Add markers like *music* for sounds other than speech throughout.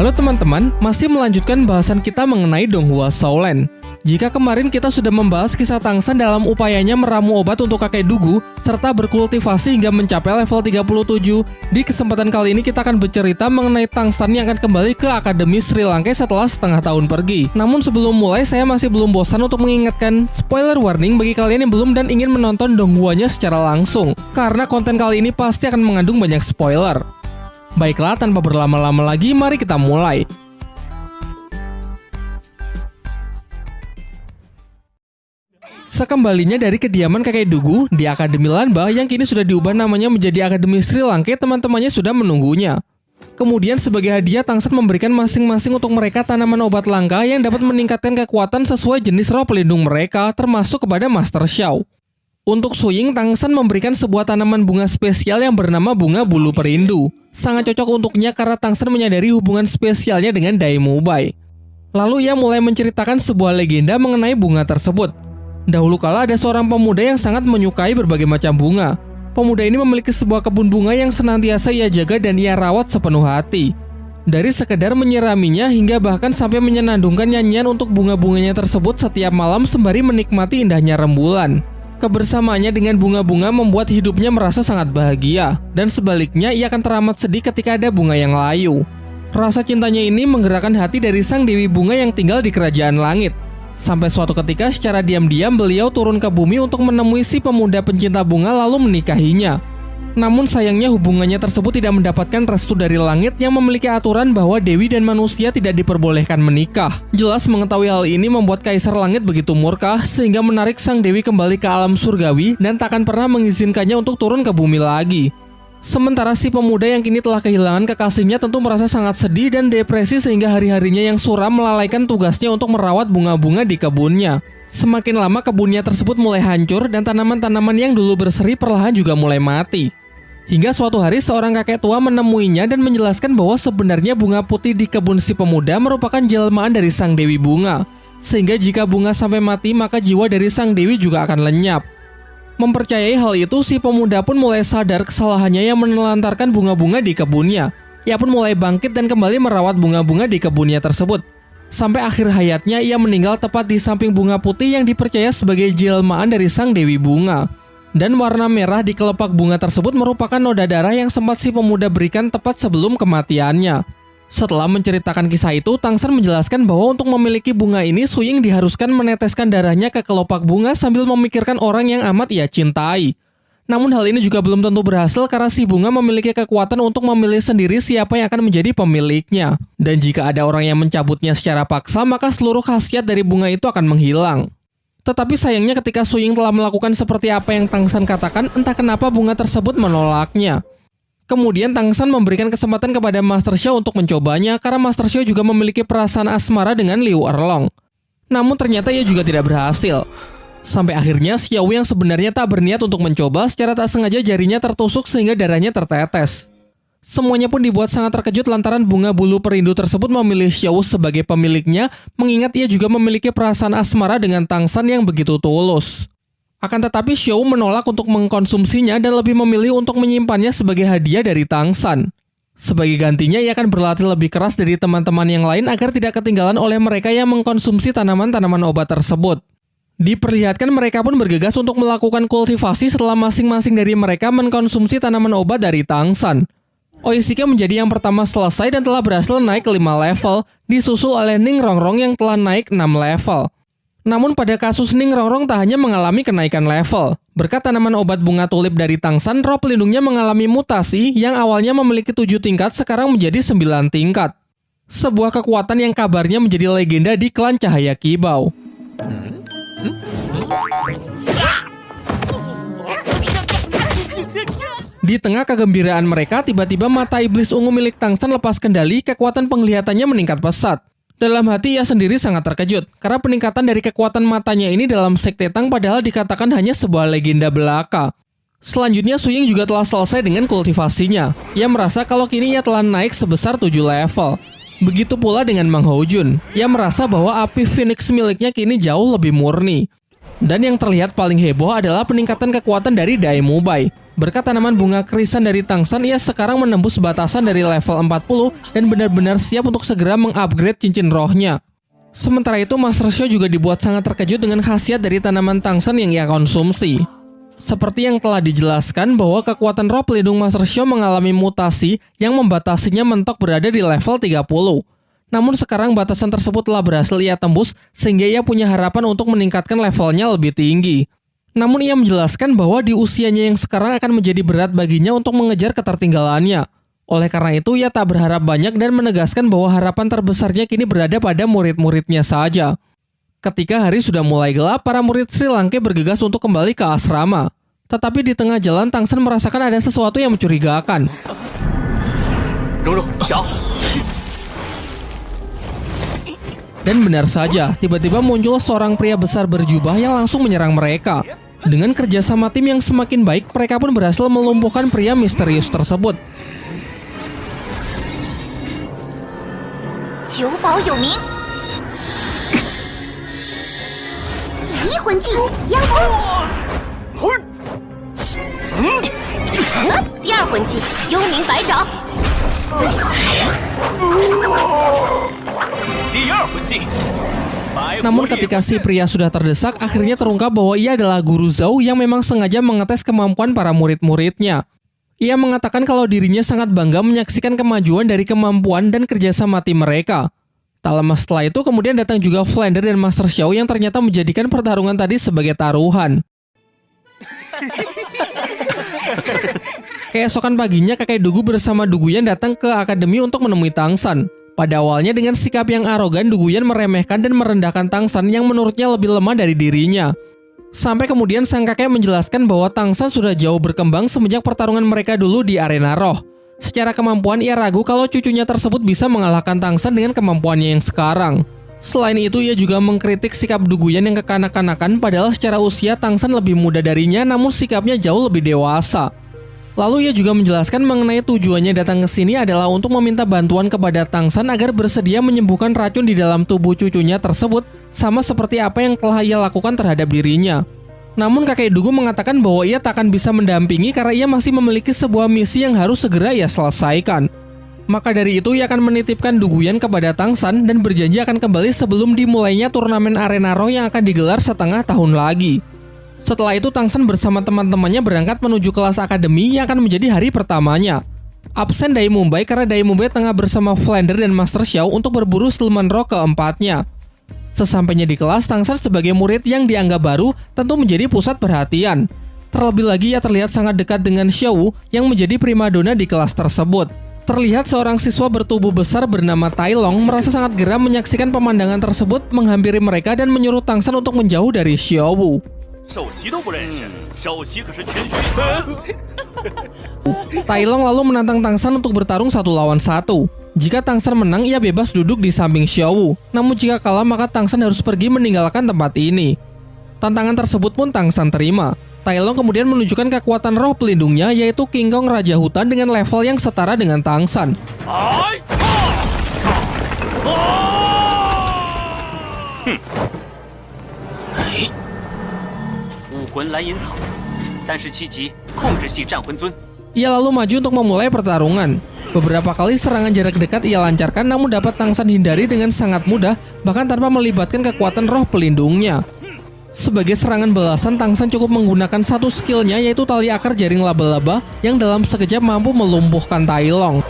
Halo teman-teman, masih melanjutkan bahasan kita mengenai Donghua Shaolin. Jika kemarin kita sudah membahas kisah Tangsan dalam upayanya meramu obat untuk kakek Dugu, serta berkultivasi hingga mencapai level 37, di kesempatan kali ini kita akan bercerita mengenai Tangsan yang akan kembali ke Akademi Sri Lanka setelah setengah tahun pergi. Namun sebelum mulai, saya masih belum bosan untuk mengingatkan spoiler warning bagi kalian yang belum dan ingin menonton Donghuanya secara langsung, karena konten kali ini pasti akan mengandung banyak spoiler. Baiklah, tanpa berlama-lama lagi, mari kita mulai. Sekembalinya dari kediaman kakek Dugu di Akademi Lanba yang kini sudah diubah namanya menjadi Akademi Sri Lanka, teman-temannya sudah menunggunya. Kemudian sebagai hadiah Tangsan memberikan masing-masing untuk mereka tanaman obat langka yang dapat meningkatkan kekuatan sesuai jenis roh pelindung mereka termasuk kepada Master Xiao. Untuk Suying, Tangsan memberikan sebuah tanaman bunga spesial yang bernama bunga bulu perindu. Sangat cocok untuknya karena Tangsan menyadari hubungan spesialnya dengan Daimo Bai. Lalu ia mulai menceritakan sebuah legenda mengenai bunga tersebut. Dahulu kala ada seorang pemuda yang sangat menyukai berbagai macam bunga. Pemuda ini memiliki sebuah kebun bunga yang senantiasa ia jaga dan ia rawat sepenuh hati. Dari sekedar menyiraminya hingga bahkan sampai menyenandungkan nyanyian untuk bunga-bunganya tersebut setiap malam sembari menikmati indahnya rembulan. Kebersamaannya dengan bunga-bunga membuat hidupnya merasa sangat bahagia, dan sebaliknya ia akan teramat sedih ketika ada bunga yang layu. Rasa cintanya ini menggerakkan hati dari sang Dewi Bunga yang tinggal di kerajaan langit. Sampai suatu ketika secara diam-diam beliau turun ke bumi untuk menemui si pemuda pencinta bunga lalu menikahinya. Namun sayangnya hubungannya tersebut tidak mendapatkan restu dari langit yang memiliki aturan bahwa dewi dan manusia tidak diperbolehkan menikah. Jelas mengetahui hal ini membuat Kaisar Langit begitu murka sehingga menarik sang dewi kembali ke alam surgawi dan takkan pernah mengizinkannya untuk turun ke bumi lagi. Sementara si pemuda yang kini telah kehilangan kekasihnya tentu merasa sangat sedih dan depresi sehingga hari-harinya yang suram melalaikan tugasnya untuk merawat bunga-bunga di kebunnya. Semakin lama kebunnya tersebut mulai hancur dan tanaman-tanaman yang dulu berseri perlahan juga mulai mati. Hingga suatu hari seorang kakek tua menemuinya dan menjelaskan bahwa sebenarnya bunga putih di kebun si pemuda merupakan jelmaan dari sang dewi bunga. Sehingga jika bunga sampai mati maka jiwa dari sang dewi juga akan lenyap. Mempercayai hal itu, si pemuda pun mulai sadar kesalahannya yang menelantarkan bunga-bunga di kebunnya. Ia pun mulai bangkit dan kembali merawat bunga-bunga di kebunnya tersebut. Sampai akhir hayatnya ia meninggal tepat di samping bunga putih yang dipercaya sebagai jelmaan dari sang Dewi Bunga. Dan warna merah di kelopak bunga tersebut merupakan noda darah yang sempat si pemuda berikan tepat sebelum kematiannya. Setelah menceritakan kisah itu, Tangsan menjelaskan bahwa untuk memiliki bunga ini, Suying diharuskan meneteskan darahnya ke kelopak bunga sambil memikirkan orang yang amat ia cintai. Namun hal ini juga belum tentu berhasil karena si bunga memiliki kekuatan untuk memilih sendiri siapa yang akan menjadi pemiliknya. Dan jika ada orang yang mencabutnya secara paksa, maka seluruh khasiat dari bunga itu akan menghilang. Tetapi sayangnya ketika Suying telah melakukan seperti apa yang Tangsan katakan, entah kenapa bunga tersebut menolaknya. Kemudian Tangsan memberikan kesempatan kepada Master Xiao untuk mencobanya karena Master Xiao juga memiliki perasaan asmara dengan Liu Erlong. Namun ternyata ia juga tidak berhasil. Sampai akhirnya Xiao yang sebenarnya tak berniat untuk mencoba secara tak sengaja jarinya tertusuk sehingga darahnya tertetes. Semuanya pun dibuat sangat terkejut lantaran bunga bulu perindu tersebut memilih Xiao sebagai pemiliknya mengingat ia juga memiliki perasaan asmara dengan Tangsan yang begitu tulus. Akan tetapi Xiao menolak untuk mengkonsumsinya dan lebih memilih untuk menyimpannya sebagai hadiah dari Tangsan. Sebagai gantinya, ia akan berlatih lebih keras dari teman-teman yang lain agar tidak ketinggalan oleh mereka yang mengkonsumsi tanaman-tanaman obat tersebut. Diperlihatkan mereka pun bergegas untuk melakukan kultivasi setelah masing-masing dari mereka mengkonsumsi tanaman obat dari Tangsan. Oishika menjadi yang pertama selesai dan telah berhasil naik ke 5 level, disusul oleh Ning Rongrong yang telah naik 6 level. Namun pada kasus Ning Rongrong tak hanya mengalami kenaikan level. Berkat tanaman obat bunga tulip dari Tangsan, roh pelindungnya mengalami mutasi yang awalnya memiliki 7 tingkat sekarang menjadi 9 tingkat. Sebuah kekuatan yang kabarnya menjadi legenda di klan Cahaya Kibau. Hmm? Di tengah kegembiraan mereka, tiba-tiba mata iblis ungu milik Tangsan lepas kendali, kekuatan penglihatannya meningkat pesat. Dalam hati ia sendiri sangat terkejut, karena peningkatan dari kekuatan matanya ini dalam sekte Tang padahal dikatakan hanya sebuah legenda belaka. Selanjutnya Suying juga telah selesai dengan kultivasinya. Ia merasa kalau kini ia telah naik sebesar 7 level. Begitu pula dengan Mang Jun. Ia merasa bahwa api Phoenix miliknya kini jauh lebih murni. Dan yang terlihat paling heboh adalah peningkatan kekuatan dari Bai. Berkat tanaman bunga krisan dari Tangsan, ia sekarang menembus batasan dari level 40 dan benar-benar siap untuk segera mengupgrade cincin rohnya. Sementara itu, Master Show juga dibuat sangat terkejut dengan khasiat dari tanaman Tangsan yang ia konsumsi. Seperti yang telah dijelaskan bahwa kekuatan roh pelindung Master Show mengalami mutasi yang membatasinya mentok berada di level 30. Namun sekarang batasan tersebut telah berhasil ia tembus sehingga ia punya harapan untuk meningkatkan levelnya lebih tinggi. Namun ia menjelaskan bahwa di usianya yang sekarang akan menjadi berat baginya untuk mengejar ketertinggalannya. Oleh karena itu, ia tak berharap banyak dan menegaskan bahwa harapan terbesarnya kini berada pada murid-muridnya saja. Ketika hari sudah mulai gelap, para murid Sri Lanka bergegas untuk kembali ke asrama. Tetapi di tengah jalan, Tangsen merasakan ada sesuatu yang mencurigakan. Dan benar saja, tiba-tiba muncul seorang pria besar berjubah yang langsung menyerang mereka. Dengan kerjasama tim yang semakin baik, mereka pun berhasil melumpuhkan pria misterius tersebut. Namun ketika si pria sudah terdesak, akhirnya terungkap bahwa ia adalah guru Zhou yang memang sengaja mengetes kemampuan para murid-muridnya. Ia mengatakan kalau dirinya sangat bangga menyaksikan kemajuan dari kemampuan dan kerjasama tim mereka. Tak lama setelah itu kemudian datang juga Flander dan Master Xiao yang ternyata menjadikan pertarungan tadi sebagai taruhan. *laughs* Keesokan paginya kakek Dugu bersama Duguyan datang ke akademi untuk menemui Tangsan. Pada awalnya dengan sikap yang arogan, Duguyan meremehkan dan merendahkan Tangsan yang menurutnya lebih lemah dari dirinya. Sampai kemudian sang kakek menjelaskan bahwa Tangsan sudah jauh berkembang semenjak pertarungan mereka dulu di arena roh. Secara kemampuan ia ragu kalau cucunya tersebut bisa mengalahkan Tangsan dengan kemampuannya yang sekarang. Selain itu, ia juga mengkritik sikap Duguyan yang kekanak-kanakan padahal secara usia Tangsan lebih muda darinya namun sikapnya jauh lebih dewasa. Lalu ia juga menjelaskan mengenai tujuannya datang ke sini adalah untuk meminta bantuan kepada Tangsan agar bersedia menyembuhkan racun di dalam tubuh cucunya tersebut sama seperti apa yang telah ia lakukan terhadap dirinya. Namun kakek Dugu mengatakan bahwa ia tak akan bisa mendampingi karena ia masih memiliki sebuah misi yang harus segera ia selesaikan. Maka dari itu ia akan menitipkan Duguyan kepada Tangsan dan berjanji akan kembali sebelum dimulainya turnamen arena roh yang akan digelar setengah tahun lagi. Setelah itu Tangsen bersama teman-temannya berangkat menuju kelas akademi yang akan menjadi hari pertamanya. Absen dari Mumbai karena dari Mumbai tengah bersama Flander dan Master Xiao untuk berburu Stillman Rock keempatnya. Sesampainya di kelas, Tangsen sebagai murid yang dianggap baru tentu menjadi pusat perhatian. Terlebih lagi ia terlihat sangat dekat dengan Xiao yang menjadi primadona di kelas tersebut. Terlihat seorang siswa bertubuh besar bernama Tai Long merasa sangat geram menyaksikan pemandangan tersebut menghampiri mereka dan menyuruh Tangsen untuk menjauh dari Xiao. 首席都不认识，首席可是全学院。Tailong *laughs* lalu menantang Tangsan untuk bertarung satu lawan satu. Jika Tangsan menang, ia bebas duduk di samping Xiaowu. Namun jika kalah, maka Tangsan harus pergi meninggalkan tempat ini. Tantangan tersebut pun Tangsan terima. Tailong kemudian menunjukkan kekuatan roh pelindungnya, yaitu King Kong Raja Hutan dengan level yang setara dengan Tangsan. 魂蓝银草，三十七级控制系战魂尊。Ia lalu maju untuk memulai pertarungan. Beberapa kali serangan jarak dekat ia lancarkan namun dapat Tangsan hindari dengan sangat mudah bahkan tanpa melibatkan kekuatan roh pelindungnya. Sebagai serangan balasan, Tangsan cukup menggunakan satu skillnya yaitu tali akar jaring laba-laba yang dalam sekejap mampu melumpuhkan Tai Long.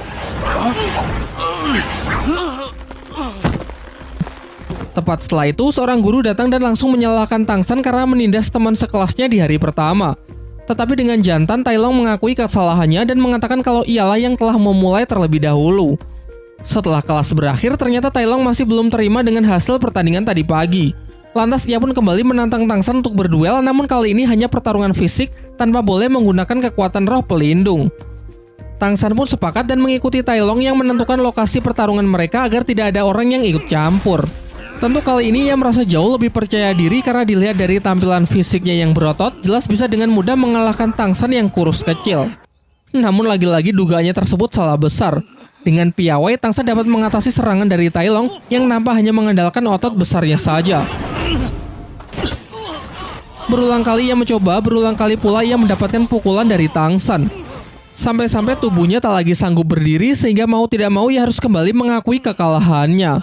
Tepat setelah itu, seorang guru datang dan langsung menyalahkan Tangsan karena menindas teman sekelasnya di hari pertama. Tetapi dengan jantan, Tailong mengakui kesalahannya dan mengatakan kalau ialah yang telah memulai terlebih dahulu. Setelah kelas berakhir, ternyata Tailong masih belum terima dengan hasil pertandingan tadi pagi. Lantas ia pun kembali menantang Tangsan untuk berduel, namun kali ini hanya pertarungan fisik tanpa boleh menggunakan kekuatan roh pelindung. Tangsan pun sepakat dan mengikuti Tailong yang menentukan lokasi pertarungan mereka agar tidak ada orang yang ikut campur. Tentu kali ini ia merasa jauh lebih percaya diri karena dilihat dari tampilan fisiknya yang berotot, jelas bisa dengan mudah mengalahkan Tangsan yang kurus kecil. Namun lagi-lagi dugaannya tersebut salah besar. Dengan piawai, Tangsan dapat mengatasi serangan dari Tailong yang nampak hanya mengandalkan otot besarnya saja. Berulang kali ia mencoba, berulang kali pula ia mendapatkan pukulan dari Tangsan. Sampai-sampai tubuhnya tak lagi sanggup berdiri sehingga mau tidak mau ia harus kembali mengakui kekalahannya.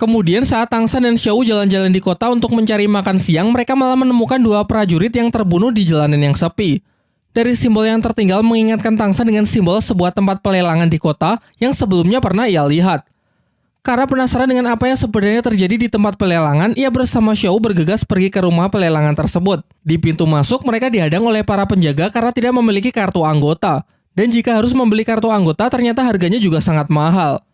Kemudian saat Tangsan dan Xiao jalan-jalan di kota untuk mencari makan siang, mereka malah menemukan dua prajurit yang terbunuh di jalanan yang sepi. Dari simbol yang tertinggal mengingatkan Tangsan dengan simbol sebuah tempat pelelangan di kota yang sebelumnya pernah ia lihat. Karena penasaran dengan apa yang sebenarnya terjadi di tempat pelelangan, ia bersama Xiao bergegas pergi ke rumah pelelangan tersebut. Di pintu masuk, mereka dihadang oleh para penjaga karena tidak memiliki kartu anggota. Dan jika harus membeli kartu anggota, ternyata harganya juga sangat mahal.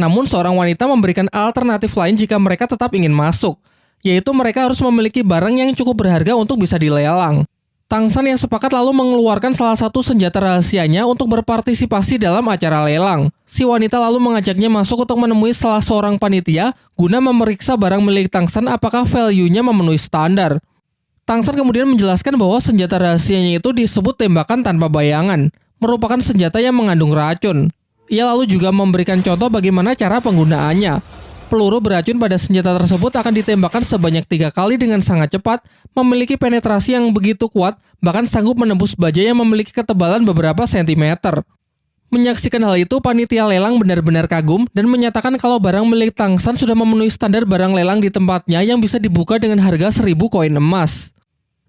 Namun seorang wanita memberikan alternatif lain jika mereka tetap ingin masuk, yaitu mereka harus memiliki barang yang cukup berharga untuk bisa dilelang. Tangsan yang sepakat lalu mengeluarkan salah satu senjata rahasianya untuk berpartisipasi dalam acara lelang. Si wanita lalu mengajaknya masuk untuk menemui salah seorang panitia guna memeriksa barang milik Tangsan apakah value-nya memenuhi standar. Tangsan kemudian menjelaskan bahwa senjata rahasianya itu disebut tembakan tanpa bayangan, merupakan senjata yang mengandung racun. Ia lalu juga memberikan contoh bagaimana cara penggunaannya peluru beracun pada senjata tersebut akan ditembakkan sebanyak tiga kali dengan sangat cepat, memiliki penetrasi yang begitu kuat, bahkan sanggup menembus baja yang memiliki ketebalan beberapa sentimeter. Menyaksikan hal itu, panitia lelang benar-benar kagum dan menyatakan kalau barang milik Tangsan sudah memenuhi standar barang lelang di tempatnya yang bisa dibuka dengan harga 1000 koin emas.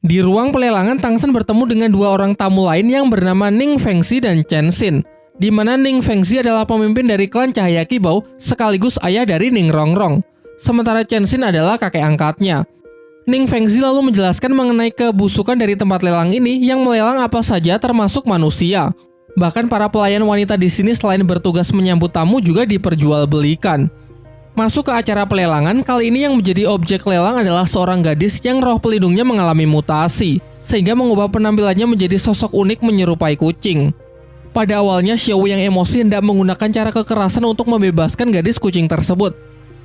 Di ruang pelelangan, Tangsan bertemu dengan dua orang tamu lain yang bernama Ning Fengxi dan Chen Xin di mana Ning Fengxi adalah pemimpin dari klan Cahaya Kibau sekaligus ayah dari Ning Rongrong. Sementara Chen Xin adalah kakek angkatnya. Ning Fengxi lalu menjelaskan mengenai kebusukan dari tempat lelang ini yang melelang apa saja termasuk manusia. Bahkan para pelayan wanita di sini selain bertugas menyambut tamu juga diperjualbelikan. Masuk ke acara pelelangan, kali ini yang menjadi objek lelang adalah seorang gadis yang roh pelindungnya mengalami mutasi, sehingga mengubah penampilannya menjadi sosok unik menyerupai kucing. Pada awalnya, Xiao yang emosi hendak menggunakan cara kekerasan untuk membebaskan gadis kucing tersebut.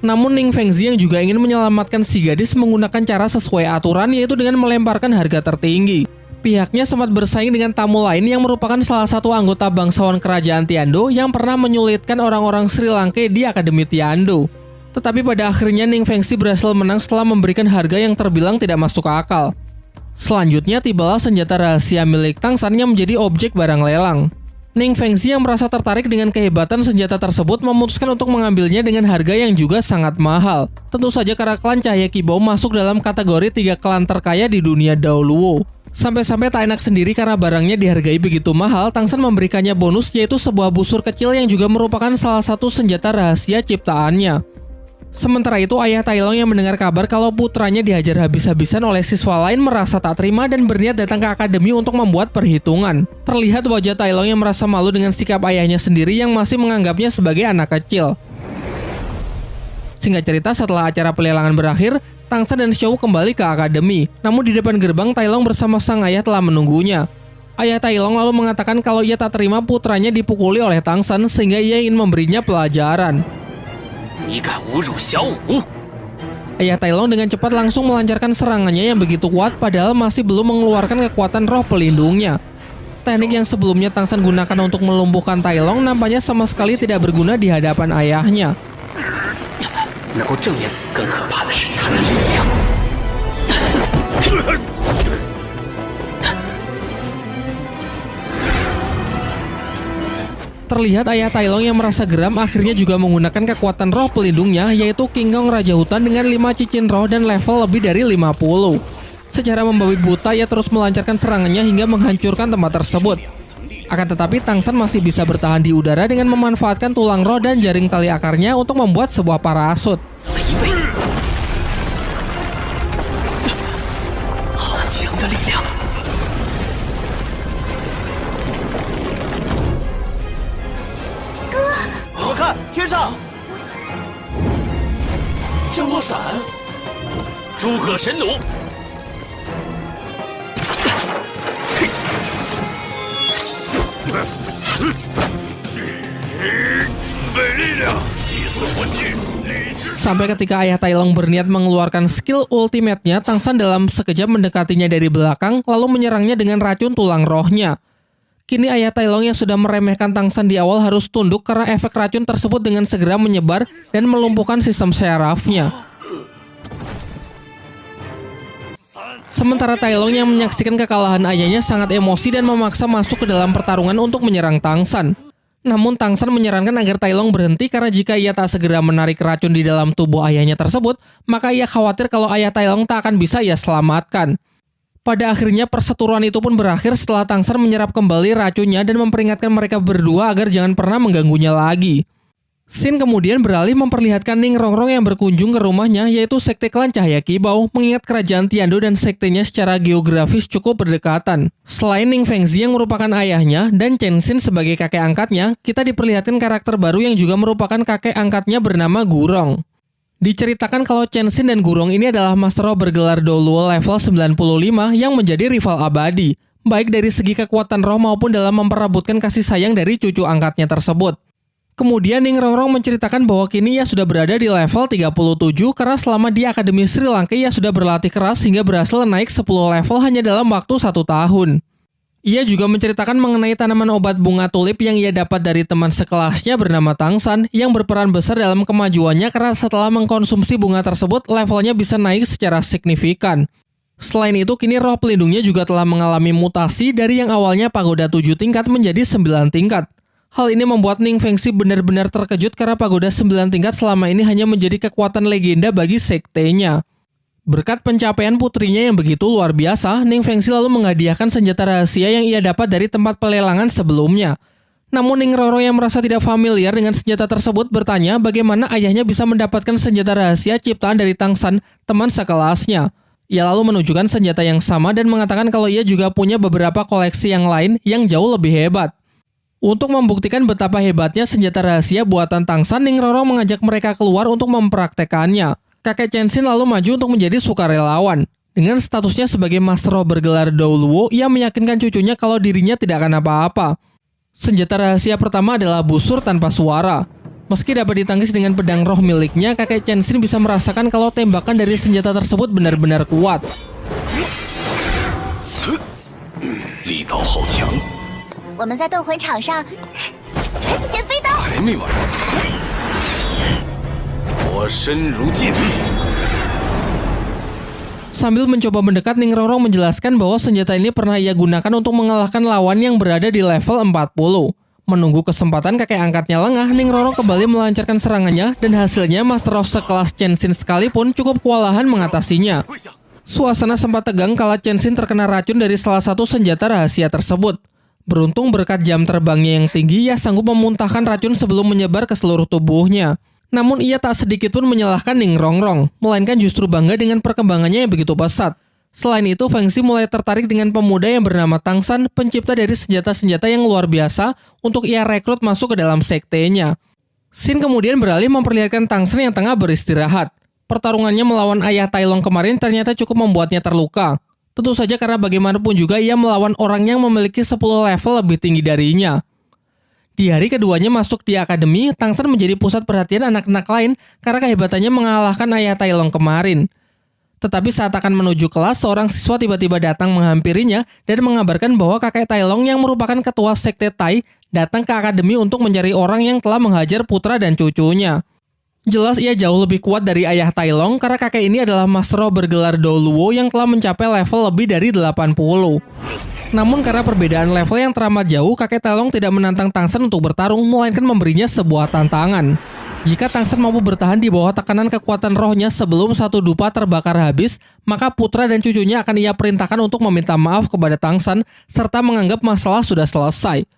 Namun Ning Fengzi yang juga ingin menyelamatkan si gadis menggunakan cara sesuai aturan yaitu dengan melemparkan harga tertinggi. Pihaknya sempat bersaing dengan tamu lain yang merupakan salah satu anggota bangsawan kerajaan Tiando yang pernah menyulitkan orang-orang Sri Lanka di Akademi Tiando. Tetapi pada akhirnya Ning Fengzi berhasil menang setelah memberikan harga yang terbilang tidak masuk akal. Selanjutnya tibalah senjata rahasia milik Tang San yang menjadi objek barang lelang. Ning Fengxi yang merasa tertarik dengan kehebatan senjata tersebut memutuskan untuk mengambilnya dengan harga yang juga sangat mahal. Tentu saja karena klan Cahaya Kibau masuk dalam kategori tiga klan terkaya di dunia Daoluo. Sampai-sampai tak enak sendiri karena barangnya dihargai begitu mahal, Tangsan memberikannya bonus yaitu sebuah busur kecil yang juga merupakan salah satu senjata rahasia ciptaannya. Sementara itu, ayah Tailong yang mendengar kabar kalau putranya dihajar habis-habisan oleh siswa lain merasa tak terima dan berniat datang ke akademi untuk membuat perhitungan. Terlihat wajah Tailong yang merasa malu dengan sikap ayahnya sendiri yang masih menganggapnya sebagai anak kecil. Singkat cerita, setelah acara pelelangan berakhir, Tangsa dan Xiao kembali ke akademi. Namun di depan gerbang, Tailong bersama sang ayah telah menunggunya. Ayah Tailong lalu mengatakan kalau ia tak terima putranya dipukuli oleh Tangsan sehingga ia ingin memberinya pelajaran. Ayah Tailong dengan cepat langsung melancarkan serangannya yang begitu kuat padahal masih belum mengeluarkan kekuatan roh pelindungnya. Teknik yang sebelumnya Tangsan gunakan untuk melumpuhkan Tailong nampaknya sama sekali tidak berguna di hadapan ayahnya. Terlihat ayah Tailong yang merasa geram akhirnya juga menggunakan kekuatan roh pelindungnya yaitu King Kong Raja Hutan dengan 5 cincin roh dan level lebih dari 50. Secara membabi buta ia terus melancarkan serangannya hingga menghancurkan tempat tersebut. Akan tetapi Tangsan masih bisa bertahan di udara dengan memanfaatkan tulang roh dan jaring tali akarnya untuk membuat sebuah parasut. 降落伞，诸葛神弩。Sampai ketika ayah Tailong berniat mengeluarkan skill ultimate-nya, Tangsan dalam sekejap mendekatinya dari belakang, lalu menyerangnya dengan racun tulang rohnya. Kini ayah Tailong yang sudah meremehkan Tangsan di awal harus tunduk karena efek racun tersebut dengan segera menyebar dan melumpuhkan sistem syarafnya. Sementara Tailong yang menyaksikan kekalahan ayahnya sangat emosi dan memaksa masuk ke dalam pertarungan untuk menyerang Tangsan. Namun Tangsan menyarankan agar Tailong berhenti karena jika ia tak segera menarik racun di dalam tubuh ayahnya tersebut, maka ia khawatir kalau ayah Tailong tak akan bisa ia selamatkan. Pada akhirnya perseteruan itu pun berakhir setelah Tangsan menyerap kembali racunnya dan memperingatkan mereka berdua agar jangan pernah mengganggunya lagi. Sin kemudian beralih memperlihatkan Ning Rongrong yang berkunjung ke rumahnya yaitu Sekte Klan Cahaya Kibau mengingat kerajaan Tiando dan sektenya secara geografis cukup berdekatan. Selain Ning Fengzi yang merupakan ayahnya dan Chen Xin sebagai kakek angkatnya, kita diperlihatkan karakter baru yang juga merupakan kakek angkatnya bernama Gurong. Diceritakan kalau Chen Xin dan Gurong ini adalah Master bergelar Doluo level 95 yang menjadi rival abadi, baik dari segi kekuatan roh maupun dalam memperebutkan kasih sayang dari cucu angkatnya tersebut. Kemudian Ning Rongrong menceritakan bahwa kini ia sudah berada di level 37 karena selama di Akademi Sri Lanka ia sudah berlatih keras hingga berhasil naik 10 level hanya dalam waktu satu tahun. Ia juga menceritakan mengenai tanaman obat bunga tulip yang ia dapat dari teman sekelasnya bernama Tangsan yang berperan besar dalam kemajuannya karena setelah mengkonsumsi bunga tersebut levelnya bisa naik secara signifikan. Selain itu, kini roh pelindungnya juga telah mengalami mutasi dari yang awalnya pagoda 7 tingkat menjadi 9 tingkat. Hal ini membuat Ning Fengxi benar-benar terkejut karena pagoda 9 tingkat selama ini hanya menjadi kekuatan legenda bagi sektenya. Berkat pencapaian putrinya yang begitu luar biasa, Ning Fengxi lalu menghadiahkan senjata rahasia yang ia dapat dari tempat pelelangan sebelumnya. Namun Ning Roro yang merasa tidak familiar dengan senjata tersebut bertanya bagaimana ayahnya bisa mendapatkan senjata rahasia ciptaan dari Tangsan, teman sekelasnya. Ia lalu menunjukkan senjata yang sama dan mengatakan kalau ia juga punya beberapa koleksi yang lain yang jauh lebih hebat. Untuk membuktikan betapa hebatnya senjata rahasia buatan Tangsan, Ning Roro mengajak mereka keluar untuk mempraktekannya. Kakek Chensin lalu maju untuk menjadi sukarelawan. Dengan statusnya sebagai Master bergelar Douluo, ia meyakinkan cucunya kalau dirinya tidak akan apa-apa. Senjata rahasia pertama adalah busur tanpa suara. Meski dapat ditangkis dengan pedang roh miliknya, kakek Chensin bisa merasakan kalau tembakan dari senjata tersebut benar-benar kuat. 力 Sambil mencoba mendekat, Ning Roro menjelaskan bahwa senjata ini pernah ia gunakan untuk mengalahkan lawan yang berada di level 40. Menunggu kesempatan kakek angkatnya lengah, Ning Roro kembali melancarkan serangannya dan hasilnya Master of sekelas Sin sekalipun cukup kewalahan mengatasinya. Suasana sempat tegang kala Sin terkena racun dari salah satu senjata rahasia tersebut. Beruntung berkat jam terbangnya yang tinggi, ia sanggup memuntahkan racun sebelum menyebar ke seluruh tubuhnya. Namun ia tak sedikit pun menyalahkan Ning Rongrong, melainkan justru bangga dengan perkembangannya yang begitu pesat. Selain itu, Feng Xi mulai tertarik dengan pemuda yang bernama Tang San, pencipta dari senjata-senjata yang luar biasa untuk ia rekrut masuk ke dalam sektenya. Xin kemudian beralih memperlihatkan Tang San yang tengah beristirahat. Pertarungannya melawan ayah Tai Long kemarin ternyata cukup membuatnya terluka. Tentu saja karena bagaimanapun juga ia melawan orang yang memiliki 10 level lebih tinggi darinya. Di hari keduanya masuk di akademi, Tangsan menjadi pusat perhatian anak-anak lain karena kehebatannya mengalahkan ayah Tailong kemarin. Tetapi saat akan menuju kelas, seorang siswa tiba-tiba datang menghampirinya dan mengabarkan bahwa kakek Tailong yang merupakan ketua sekte Tai datang ke akademi untuk mencari orang yang telah menghajar putra dan cucunya. Jelas ia jauh lebih kuat dari ayah Tailong karena kakek ini adalah master bergelar Doluo yang telah mencapai level lebih dari 80. Namun karena perbedaan level yang teramat jauh, kakek Tailong tidak menantang Tangsen untuk bertarung, melainkan memberinya sebuah tantangan. Jika Tangsen mampu bertahan di bawah tekanan kekuatan rohnya sebelum satu dupa terbakar habis, maka putra dan cucunya akan ia perintahkan untuk meminta maaf kepada Tangsen serta menganggap masalah sudah selesai.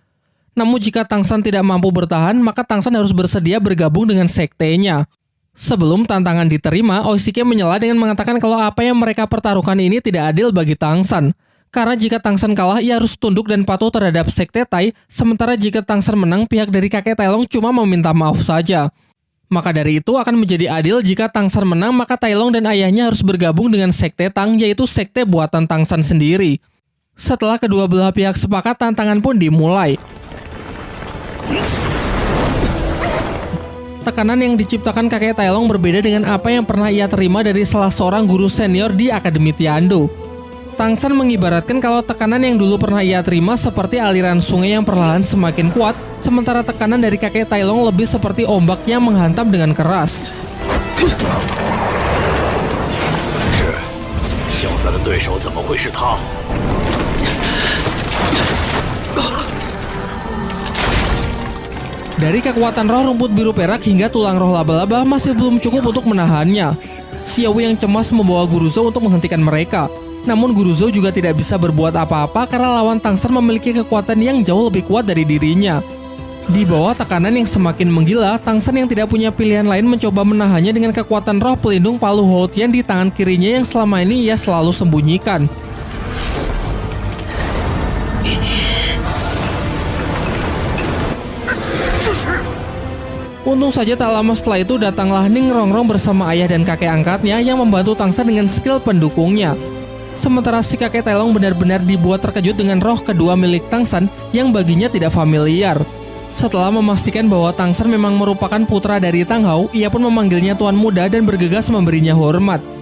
Namun jika Tangsan tidak mampu bertahan, maka Tangsan harus bersedia bergabung dengan sektenya. Sebelum tantangan diterima, Oishike menyela dengan mengatakan kalau apa yang mereka pertaruhkan ini tidak adil bagi Tangsan. Karena jika Tangsan kalah, ia harus tunduk dan patuh terhadap Sekte Tai, sementara jika Tangsan menang, pihak dari kakek Tailong cuma meminta maaf saja. Maka dari itu akan menjadi adil jika Tangsan menang, maka Tailong dan ayahnya harus bergabung dengan Sekte Tang, yaitu Sekte buatan Tangsan sendiri. Setelah kedua belah pihak sepakat, tantangan pun dimulai. Tekanan yang diciptakan kakek Tailong berbeda dengan apa yang pernah ia terima dari salah seorang guru senior di Akademi Tiando. Tangsan mengibaratkan kalau tekanan yang dulu pernah ia terima seperti aliran sungai yang perlahan semakin kuat, sementara tekanan dari kakek Tailong lebih seperti ombak yang menghantam dengan keras. Dari kekuatan roh rumput biru perak hingga tulang roh laba-laba masih belum cukup untuk menahannya. Xiao yang cemas membawa Guruzo untuk menghentikan mereka. Namun Guruzo juga tidak bisa berbuat apa-apa karena lawan Tangsan memiliki kekuatan yang jauh lebih kuat dari dirinya. Di bawah tekanan yang semakin menggila, Tangsan yang tidak punya pilihan lain mencoba menahannya dengan kekuatan roh pelindung Palu Houtian di tangan kirinya yang selama ini ia selalu sembunyikan. Untung saja tak lama setelah itu datanglah Ning Rongrong bersama ayah dan kakek angkatnya yang membantu Tangsan dengan skill pendukungnya. Sementara si kakek Telong benar-benar dibuat terkejut dengan roh kedua milik Tangsan yang baginya tidak familiar. Setelah memastikan bahwa Tangsan memang merupakan putra dari Tang Hao, ia pun memanggilnya tuan muda dan bergegas memberinya hormat.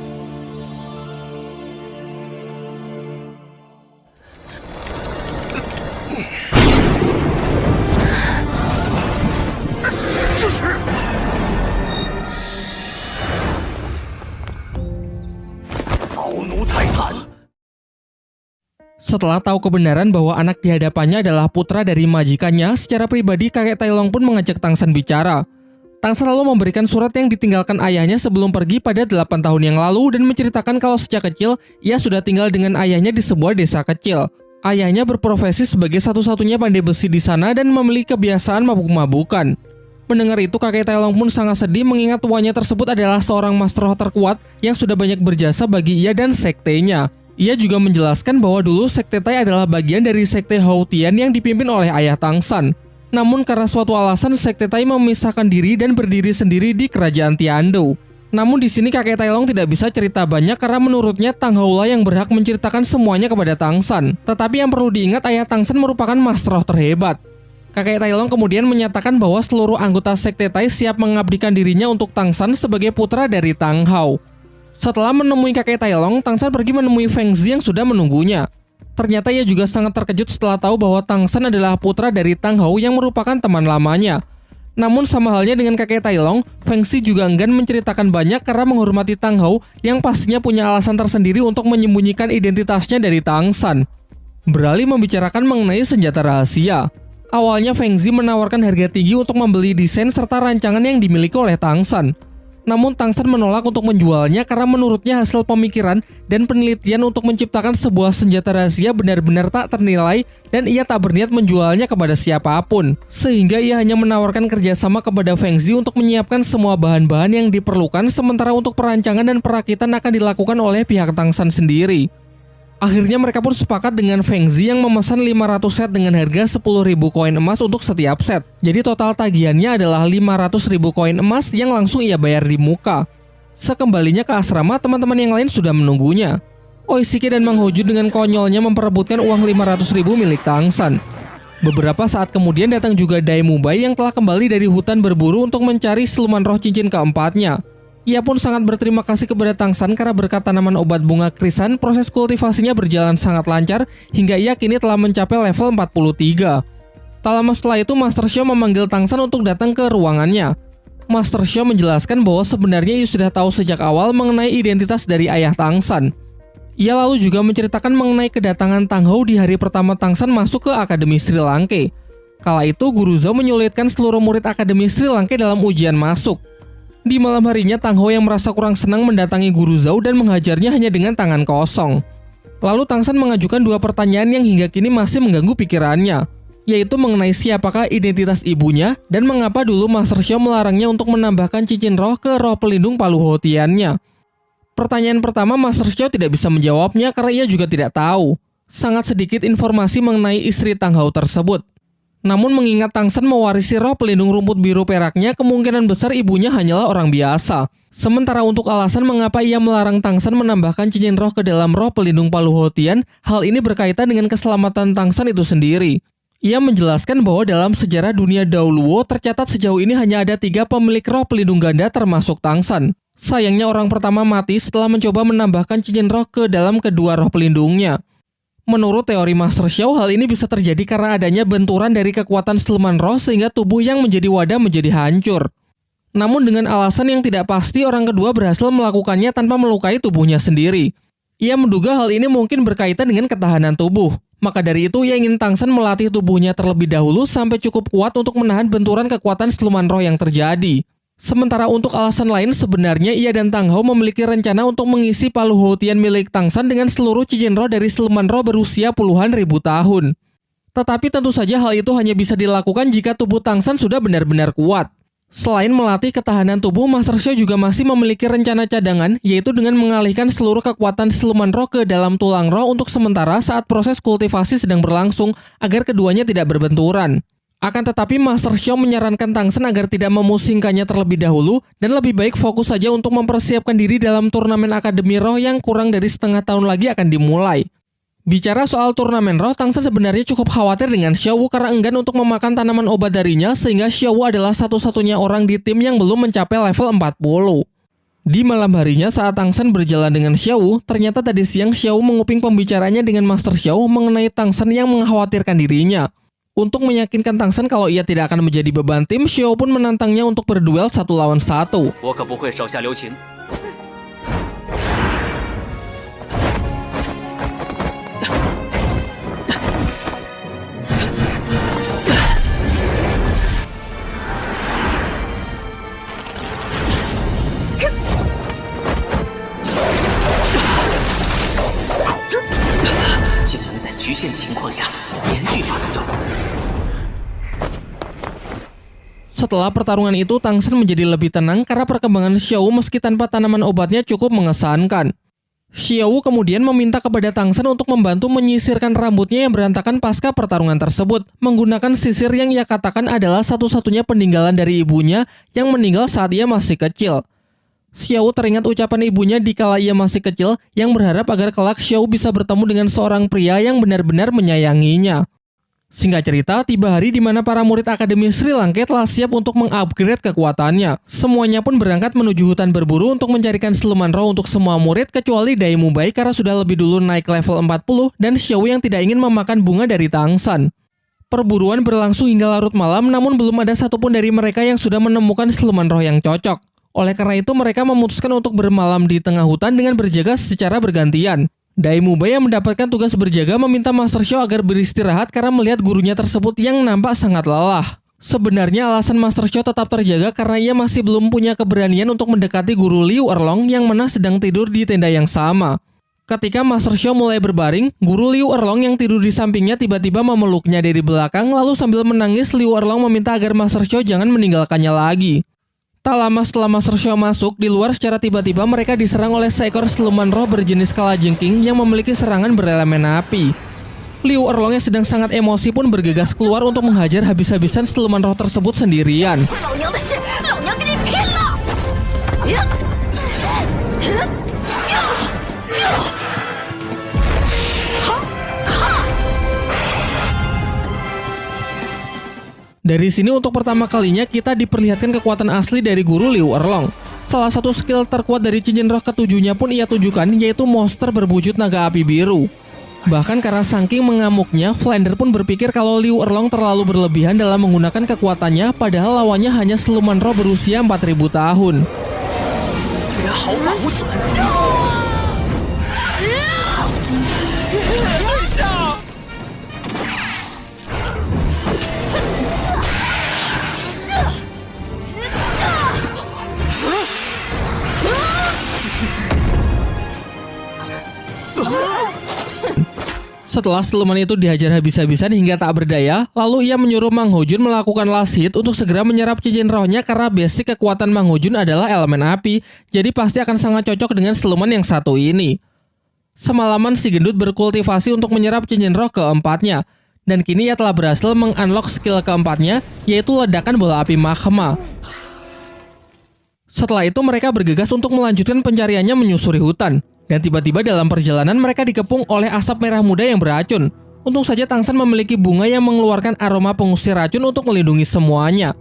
Setelah tahu kebenaran bahwa anak di hadapannya adalah putra dari majikannya, secara pribadi kakek Tailong pun mengajak Tangsan bicara. Tangsan lalu memberikan surat yang ditinggalkan ayahnya sebelum pergi pada 8 tahun yang lalu dan menceritakan kalau sejak kecil ia sudah tinggal dengan ayahnya di sebuah desa kecil. Ayahnya berprofesi sebagai satu-satunya pandai besi di sana dan memiliki kebiasaan mabuk-mabukan. Mendengar itu kakek Tailong pun sangat sedih mengingat tuanya tersebut adalah seorang master terkuat yang sudah banyak berjasa bagi ia dan sektenya. Ia juga menjelaskan bahwa dulu sekte Tai adalah bagian dari sekte Hautian yang dipimpin oleh ayah Tangsan. Namun karena suatu alasan sekte Tai memisahkan diri dan berdiri sendiri di kerajaan Tiando. Namun di sini kakek Tailong tidak bisa cerita banyak karena menurutnya Tang Haula yang berhak menceritakan semuanya kepada Tangsan. Tetapi yang perlu diingat ayah Tangsan merupakan master terhebat. Kakek Tailong kemudian menyatakan bahwa seluruh anggota sekte Tai siap mengabdikan dirinya untuk Tangsan sebagai putra dari Tang Hao. Setelah menemui kakek Tailong, Tangsan pergi menemui Feng Zi yang sudah menunggunya. Ternyata ia juga sangat terkejut setelah tahu bahwa Tangsan adalah putra dari Tang Hao yang merupakan teman lamanya. Namun sama halnya dengan kakek Tailong, Feng Zi juga enggan menceritakan banyak karena menghormati Tang Hao yang pastinya punya alasan tersendiri untuk menyembunyikan identitasnya dari Tangsan. Beralih membicarakan mengenai senjata rahasia. Awalnya Feng Zi menawarkan harga tinggi untuk membeli desain serta rancangan yang dimiliki oleh Tangsan. Namun Tangsan menolak untuk menjualnya karena menurutnya hasil pemikiran dan penelitian untuk menciptakan sebuah senjata rahasia benar-benar tak ternilai dan ia tak berniat menjualnya kepada siapa pun. Sehingga ia hanya menawarkan kerjasama kepada Feng Zi untuk menyiapkan semua bahan-bahan yang diperlukan sementara untuk perancangan dan perakitan akan dilakukan oleh pihak Tangsan sendiri. Akhirnya mereka pun sepakat dengan Feng Zi yang memesan 500 set dengan harga 10.000 koin emas untuk setiap set. Jadi total tagihannya adalah 500.000 koin emas yang langsung ia bayar di muka. Sekembalinya ke asrama, teman-teman yang lain sudah menunggunya. Oishiki dan Mang Hoju dengan konyolnya memperebutkan uang 500.000 milik Tangsan. Beberapa saat kemudian datang juga Dai Mubai yang telah kembali dari hutan berburu untuk mencari siluman roh cincin keempatnya. Ia pun sangat berterima kasih kepada Tangsan karena berkat tanaman obat bunga krisan, proses kultivasinya berjalan sangat lancar hingga ia kini telah mencapai level 43. Tak lama setelah itu, Master Xiao memanggil Tangsan untuk datang ke ruangannya. Master Xiao menjelaskan bahwa sebenarnya ia sudah tahu sejak awal mengenai identitas dari ayah Tangsan. Ia lalu juga menceritakan mengenai kedatangan Tang Hou di hari pertama Tangsan masuk ke Akademi Sri Lanka. Kala itu, Guru Zhao menyulitkan seluruh murid Akademi Sri Lanka dalam ujian masuk. Di malam harinya, Tang Ho yang merasa kurang senang mendatangi Guru Zhao dan menghajarnya hanya dengan tangan kosong. Lalu Tangsan mengajukan dua pertanyaan yang hingga kini masih mengganggu pikirannya, yaitu mengenai siapakah identitas ibunya dan mengapa dulu Master Xiao melarangnya untuk menambahkan cincin roh ke roh pelindung Palu Hotiannya. Pertanyaan pertama Master Xiao tidak bisa menjawabnya karena ia juga tidak tahu. Sangat sedikit informasi mengenai istri Tang Hao tersebut. Namun mengingat Tangsan mewarisi roh pelindung rumput biru peraknya, kemungkinan besar ibunya hanyalah orang biasa. Sementara untuk alasan mengapa ia melarang Tangsan menambahkan cincin roh ke dalam roh pelindung Palu Hotian, hal ini berkaitan dengan keselamatan Tangsan itu sendiri. Ia menjelaskan bahwa dalam sejarah dunia dahulu tercatat sejauh ini hanya ada tiga pemilik roh pelindung ganda termasuk Tangsan. Sayangnya orang pertama mati setelah mencoba menambahkan cincin roh ke dalam kedua roh pelindungnya. Menurut teori Master Xiao, hal ini bisa terjadi karena adanya benturan dari kekuatan siluman roh sehingga tubuh yang menjadi wadah menjadi hancur. Namun dengan alasan yang tidak pasti, orang kedua berhasil melakukannya tanpa melukai tubuhnya sendiri. Ia menduga hal ini mungkin berkaitan dengan ketahanan tubuh. Maka dari itu ia ingin Tangsan melatih tubuhnya terlebih dahulu sampai cukup kuat untuk menahan benturan kekuatan siluman roh yang terjadi. Sementara untuk alasan lain, sebenarnya ia dan Tang Hao memiliki rencana untuk mengisi Palu Houtian milik Tang San dengan seluruh cincin roh dari siluman roh berusia puluhan ribu tahun. Tetapi tentu saja hal itu hanya bisa dilakukan jika tubuh Tang San sudah benar-benar kuat. Selain melatih ketahanan tubuh, Master Xiao juga masih memiliki rencana cadangan, yaitu dengan mengalihkan seluruh kekuatan siluman roh ke dalam tulang roh untuk sementara saat proses kultivasi sedang berlangsung, agar keduanya tidak berbenturan. Akan tetapi Master Xiao menyarankan Tang Sen agar tidak memusingkannya terlebih dahulu dan lebih baik fokus saja untuk mempersiapkan diri dalam turnamen Akademi Roh yang kurang dari setengah tahun lagi akan dimulai. Bicara soal turnamen roh, Tang Sen sebenarnya cukup khawatir dengan Xiao Wu karena enggan untuk memakan tanaman obat darinya sehingga Xiao Wu adalah satu-satunya orang di tim yang belum mencapai level 40. Di malam harinya saat Tang Sen berjalan dengan Xiao Wu, ternyata tadi siang Xiao Wu menguping pembicaranya dengan Master Xiao mengenai Tang Sen yang mengkhawatirkan dirinya. Untuk meyakinkan Tang Sen kalau ia tidak akan menjadi beban tim, Xiao pun menantangnya untuk berduel satu lawan satu. Setelah pertarungan itu, Tang Sen menjadi lebih tenang karena perkembangan Xiao meski tanpa tanaman obatnya cukup mengesankan. Xiao kemudian meminta kepada Tang Sen untuk membantu menyisirkan rambutnya yang berantakan pasca pertarungan tersebut, menggunakan sisir yang ia katakan adalah satu-satunya peninggalan dari ibunya yang meninggal saat ia masih kecil. Xiao teringat ucapan ibunya di kala ia masih kecil yang berharap agar kelak Xiao bisa bertemu dengan seorang pria yang benar-benar menyayanginya. Singkat cerita, tiba hari di mana para murid Akademi Sri Lanka telah siap untuk mengupgrade kekuatannya. Semuanya pun berangkat menuju hutan berburu untuk mencarikan siluman roh untuk semua murid kecuali Dai Mubai karena sudah lebih dulu naik level 40 dan Xiao yang tidak ingin memakan bunga dari Tangsan. Perburuan berlangsung hingga larut malam namun belum ada satupun dari mereka yang sudah menemukan siluman roh yang cocok. Oleh karena itu mereka memutuskan untuk bermalam di tengah hutan dengan berjaga secara bergantian. Daimuba yang mendapatkan tugas berjaga meminta Master Xiao agar beristirahat karena melihat gurunya tersebut yang nampak sangat lelah. Sebenarnya alasan Master Xiao tetap terjaga karena ia masih belum punya keberanian untuk mendekati guru Liu Erlong yang mana sedang tidur di tenda yang sama. Ketika Master Xiao mulai berbaring, guru Liu Erlong yang tidur di sampingnya tiba-tiba memeluknya dari belakang lalu sambil menangis Liu Erlong meminta agar Master Xiao jangan meninggalkannya lagi. Tak lama setelah Master Xiao masuk, di luar secara tiba-tiba mereka diserang oleh seekor siluman roh berjenis kalajengking yang memiliki serangan berelemen api. Liu Erlong yang sedang sangat emosi pun bergegas keluar untuk menghajar habis-habisan siluman roh tersebut sendirian. Dari sini untuk pertama kalinya kita diperlihatkan kekuatan asli dari guru Liu Erlong. Salah satu skill terkuat dari cincin roh ketujuhnya pun ia tunjukkan yaitu monster berwujud naga api biru. Bahkan karena saking mengamuknya, Flander pun berpikir kalau Liu Erlong terlalu berlebihan dalam menggunakan kekuatannya padahal lawannya hanya siluman roh berusia 4000 tahun. Setelah siluman itu dihajar habis-habisan hingga tak berdaya, lalu ia menyuruh Mang Hojun melakukan last hit untuk segera menyerap cincin rohnya karena basic kekuatan Mang Hojun adalah elemen api, jadi pasti akan sangat cocok dengan siluman yang satu ini. Semalaman si gendut berkultivasi untuk menyerap cincin roh keempatnya, dan kini ia telah berhasil mengunlock skill keempatnya, yaitu ledakan bola api magma. Setelah itu mereka bergegas untuk melanjutkan pencariannya menyusuri hutan. Dan tiba-tiba dalam perjalanan mereka dikepung oleh asap merah muda yang beracun. Untung saja Tangsan memiliki bunga yang mengeluarkan aroma pengusir racun untuk melindungi semuanya.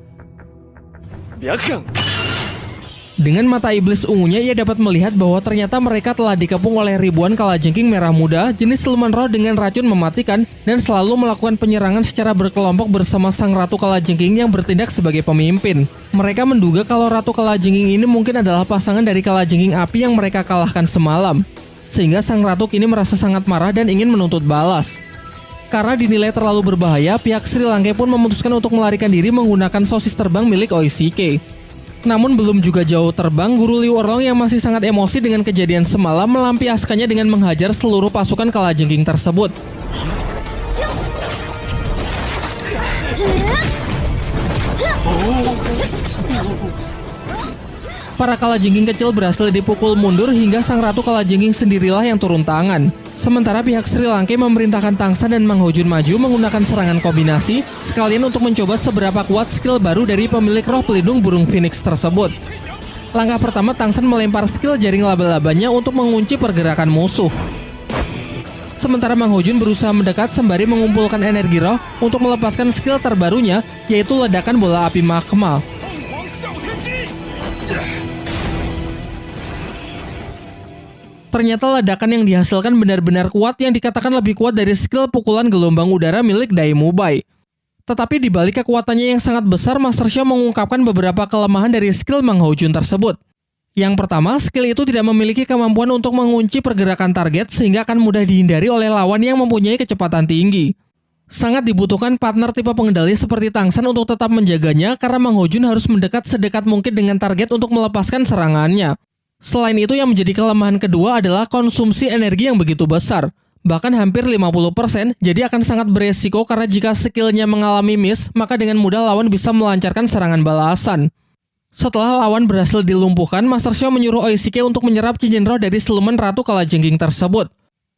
Dengan mata iblis ungunya, ia dapat melihat bahwa ternyata mereka telah dikepung oleh ribuan kalajengking merah muda, jenis siluman roh dengan racun mematikan, dan selalu melakukan penyerangan secara berkelompok bersama sang ratu kalajengking yang bertindak sebagai pemimpin. Mereka menduga kalau ratu kalajengking ini mungkin adalah pasangan dari kalajengking api yang mereka kalahkan semalam. sehingga sang ratu kini merasa sangat marah dan ingin menuntut balas. Karena dinilai terlalu berbahaya, pihak Sri Lanka pun memutuskan untuk melarikan diri menggunakan sosis terbang milik Oishike. Namun belum juga jauh terbang, Guru Liu Erlong yang masih sangat emosi dengan kejadian semalam melampiaskannya dengan menghajar seluruh pasukan kalajengking tersebut. Para kalajengking kecil berhasil dipukul mundur hingga sang ratu kalajengking sendirilah yang turun tangan. Sementara pihak Sri Lanka memerintahkan Tangsan dan Mang Hojun maju menggunakan serangan kombinasi sekalian untuk mencoba seberapa kuat skill baru dari pemilik roh pelindung burung phoenix tersebut. Langkah pertama Tangsan melempar skill jaring laba-labanya untuk mengunci pergerakan musuh. Sementara Mang Hojun berusaha mendekat sembari mengumpulkan energi roh untuk melepaskan skill terbarunya yaitu ledakan bola api magma. Ternyata ledakan yang dihasilkan benar-benar kuat yang dikatakan lebih kuat dari skill pukulan gelombang udara milik Daimubai. Tetapi di balik kekuatannya yang sangat besar, Master Xiao mengungkapkan beberapa kelemahan dari skill Mang Jun tersebut. Yang pertama, skill itu tidak memiliki kemampuan untuk mengunci pergerakan target sehingga akan mudah dihindari oleh lawan yang mempunyai kecepatan tinggi. Sangat dibutuhkan partner tipe pengendali seperti Tangsan untuk tetap menjaganya karena Mang Jun harus mendekat sedekat mungkin dengan target untuk melepaskan serangannya. Selain itu yang menjadi kelemahan kedua adalah konsumsi energi yang begitu besar. Bahkan hampir 50%, jadi akan sangat beresiko karena jika skillnya mengalami miss, maka dengan mudah lawan bisa melancarkan serangan balasan. Setelah lawan berhasil dilumpuhkan, Master Xiao menyuruh Oishike untuk menyerap cincin roh dari siluman Ratu Kalajengking tersebut.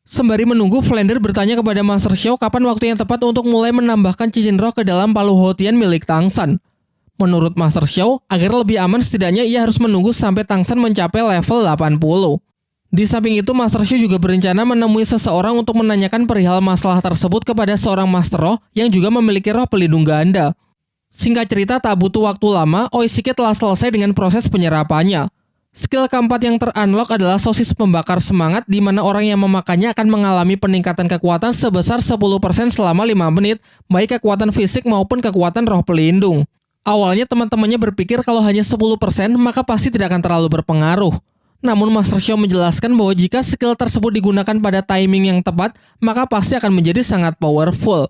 Sembari menunggu, Flender bertanya kepada Master Xiao kapan waktu yang tepat untuk mulai menambahkan cincin roh ke dalam palu Hotian milik Tangsan. Menurut Master Xiao, agar lebih aman setidaknya ia harus menunggu sampai Tangsan mencapai level 80. Di samping itu, Master Xiao juga berencana menemui seseorang untuk menanyakan perihal masalah tersebut kepada seorang Master Roh yang juga memiliki roh pelindung ganda. Singkat cerita, tak butuh waktu lama, Oishike telah selesai dengan proses penyerapannya. Skill keempat yang terunlock adalah sosis pembakar semangat di mana orang yang memakannya akan mengalami peningkatan kekuatan sebesar 10% selama 5 menit, baik kekuatan fisik maupun kekuatan roh pelindung. Awalnya teman-temannya berpikir kalau hanya 10% maka pasti tidak akan terlalu berpengaruh. Namun Master Xiao menjelaskan bahwa jika skill tersebut digunakan pada timing yang tepat, maka pasti akan menjadi sangat powerful.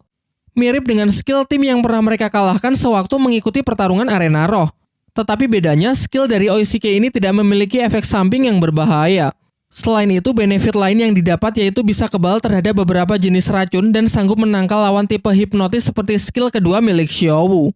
Mirip dengan skill tim yang pernah mereka kalahkan sewaktu mengikuti pertarungan arena roh. Tetapi bedanya, skill dari Oishike ini tidak memiliki efek samping yang berbahaya. Selain itu, benefit lain yang didapat yaitu bisa kebal terhadap beberapa jenis racun dan sanggup menangkal lawan tipe hipnotis seperti skill kedua milik Xiaowu.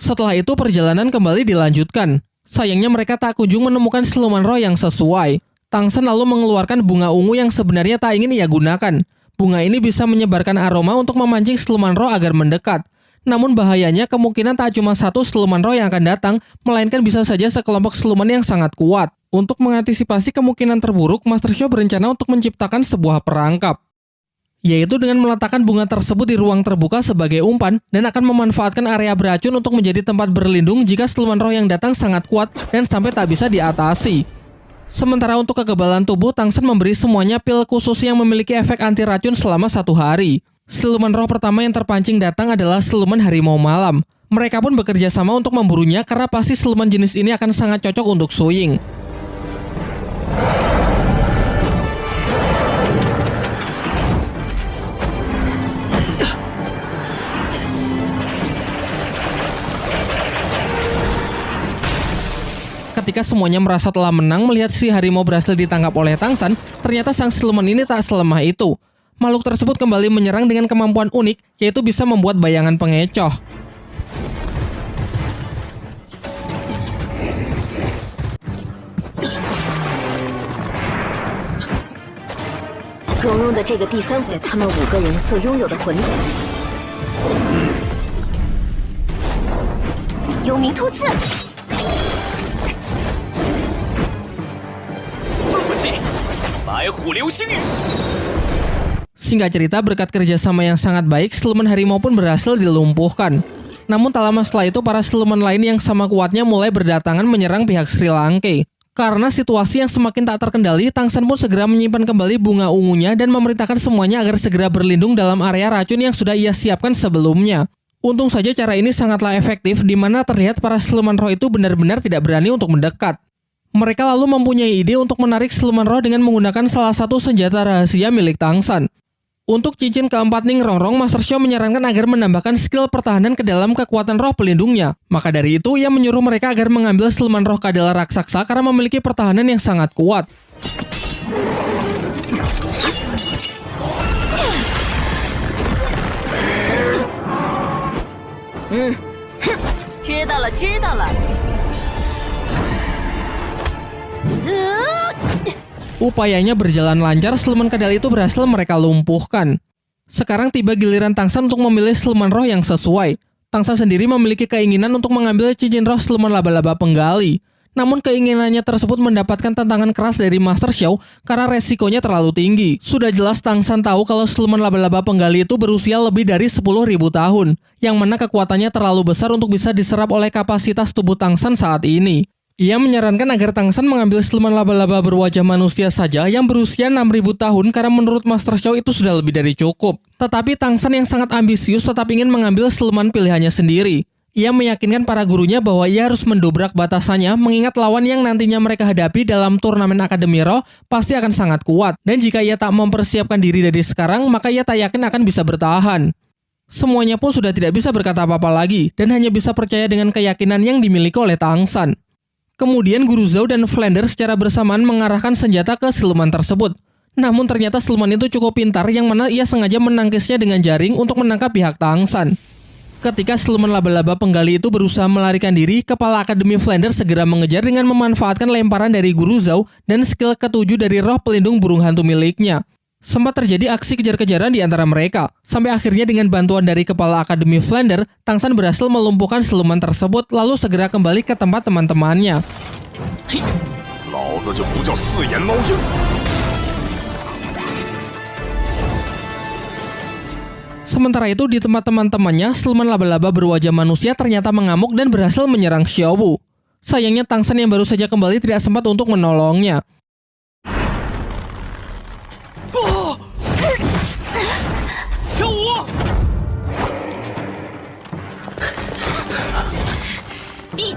Setelah itu perjalanan kembali dilanjutkan. Sayangnya mereka tak kunjung menemukan siluman roh yang sesuai. Tangsen lalu mengeluarkan bunga ungu yang sebenarnya tak ingin ia gunakan. Bunga ini bisa menyebarkan aroma untuk memancing siluman roh agar mendekat. Namun bahayanya kemungkinan tak cuma satu siluman roh yang akan datang, melainkan bisa saja sekelompok siluman yang sangat kuat. Untuk mengantisipasi kemungkinan terburuk, Master Xiao berencana untuk menciptakan sebuah perangkap yaitu dengan meletakkan bunga tersebut di ruang terbuka sebagai umpan dan akan memanfaatkan area beracun untuk menjadi tempat berlindung jika siluman roh yang datang sangat kuat dan sampai tak bisa diatasi. Sementara untuk kekebalan tubuh, Tangsen memberi semuanya pil khusus yang memiliki efek anti racun selama satu hari. Siluman roh pertama yang terpancing datang adalah siluman harimau malam. Mereka pun bekerja sama untuk memburunya karena pasti siluman jenis ini akan sangat cocok untuk Suying. Ketika semuanya merasa telah menang melihat si harimau berhasil ditangkap oleh Tangsan, ternyata sang siluman ini tak selemah itu. Makhluk tersebut kembali menyerang dengan kemampuan unik, yaitu bisa membuat bayangan pengecoh. Singkat cerita, berkat kerjasama yang sangat baik, siluman harimau pun berhasil dilumpuhkan. Namun tak lama setelah itu, para siluman lain yang sama kuatnya mulai berdatangan menyerang pihak Sri Lanka. Karena situasi yang semakin tak terkendali, Tangsan pun segera menyimpan kembali bunga ungunya dan memerintahkan semuanya agar segera berlindung dalam area racun yang sudah ia siapkan sebelumnya. Untung saja cara ini sangatlah efektif, di mana terlihat para siluman roh itu benar-benar tidak berani untuk mendekat. Mereka lalu mempunyai ide untuk menarik siluman roh dengan menggunakan salah satu senjata rahasia milik Tangsan. Untuk cincin keempat Ning Rongrong, Master Xiao menyarankan agar menambahkan skill pertahanan ke dalam kekuatan roh pelindungnya. Maka dari itu, ia menyuruh mereka agar mengambil siluman roh kadal raksasa karena memiliki pertahanan yang sangat kuat. 知道了，知道了。 Upayanya berjalan lancar, siluman kadal itu berhasil mereka lumpuhkan. Sekarang tiba giliran Tangsan untuk memilih siluman roh yang sesuai. Tangsan sendiri memiliki keinginan untuk mengambil cincin roh siluman laba-laba penggali. Namun keinginannya tersebut mendapatkan tantangan keras dari Master Xiao karena resikonya terlalu tinggi. Sudah jelas Tangsan tahu kalau siluman laba-laba penggali itu berusia lebih dari 10.000 tahun, yang mana kekuatannya terlalu besar untuk bisa diserap oleh kapasitas tubuh Tangsan saat ini. Ia menyarankan agar Tangsan mengambil siluman laba-laba berwajah manusia saja yang berusia 6000 tahun karena menurut Master Xiao itu sudah lebih dari cukup. Tetapi Tangsan yang sangat ambisius tetap ingin mengambil siluman pilihannya sendiri. Ia meyakinkan para gurunya bahwa ia harus mendobrak batasannya mengingat lawan yang nantinya mereka hadapi dalam turnamen Akademi Roh pasti akan sangat kuat. Dan jika ia tak mempersiapkan diri dari sekarang, maka ia tak yakin akan bisa bertahan. Semuanya pun sudah tidak bisa berkata apa-apa lagi dan hanya bisa percaya dengan keyakinan yang dimiliki oleh Tangsan. Kemudian Guru Zhao dan Flander secara bersamaan mengarahkan senjata ke siluman tersebut. Namun ternyata siluman itu cukup pintar yang mana ia sengaja menangkisnya dengan jaring untuk menangkap pihak Tangsan. Ketika siluman laba-laba penggali itu berusaha melarikan diri, kepala Akademi Flander segera mengejar dengan memanfaatkan lemparan dari Guru Zhao dan skill ketujuh dari roh pelindung burung hantu miliknya. Sempat terjadi aksi kejar-kejaran di antara mereka, sampai akhirnya dengan bantuan dari Kepala Akademi Flander, Tang San berhasil melumpuhkan siluman tersebut lalu segera kembali ke tempat teman-temannya. Sementara itu di tempat teman-temannya, siluman laba-laba berwajah manusia ternyata mengamuk dan berhasil menyerang Xiaowu. Sayangnya Tang San yang baru saja kembali tidak sempat untuk menolongnya.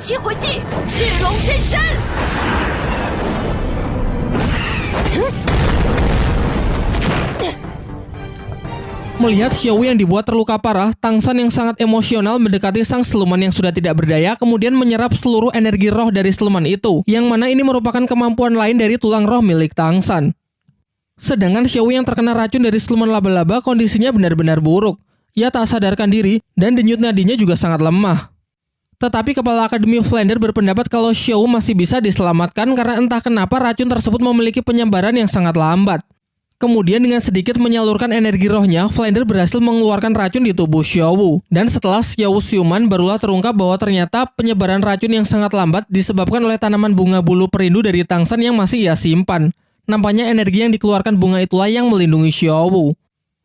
七魂技赤龙真身。 Melihat Xiaowu yang dibuat terluka parah, Tangsan yang sangat emosional mendekati sang siluman yang sudah tidak berdaya, kemudian menyerap seluruh energi roh dari siluman itu, yang mana ini merupakan kemampuan lain dari tulang roh milik Tangsan. Sedangkan Xiaowu yang terkena racun dari siluman laba-laba kondisinya benar-benar buruk. Ia tak sadarkan diri, dan denyut nadinya juga sangat lemah. Tetapi Kepala Akademi Flander berpendapat kalau Xiaowu masih bisa diselamatkan karena entah kenapa racun tersebut memiliki penyebaran yang sangat lambat. Kemudian dengan sedikit menyalurkan energi rohnya, Flander berhasil mengeluarkan racun di tubuh Xiaowu. Dan setelah Xiaowu siuman, barulah terungkap bahwa ternyata penyebaran racun yang sangat lambat disebabkan oleh tanaman bunga bulu perindu dari Tangsan yang masih ia simpan. Nampaknya energi yang dikeluarkan bunga itulah yang melindungi Xiaowu.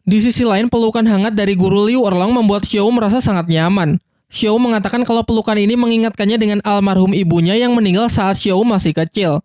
Di sisi lain, pelukan hangat dari guru Liu Erlang membuat Xiaowu merasa sangat nyaman. Xiaowu mengatakan kalau pelukan ini mengingatkannya dengan almarhum ibunya yang meninggal saat Xiaowu masih kecil.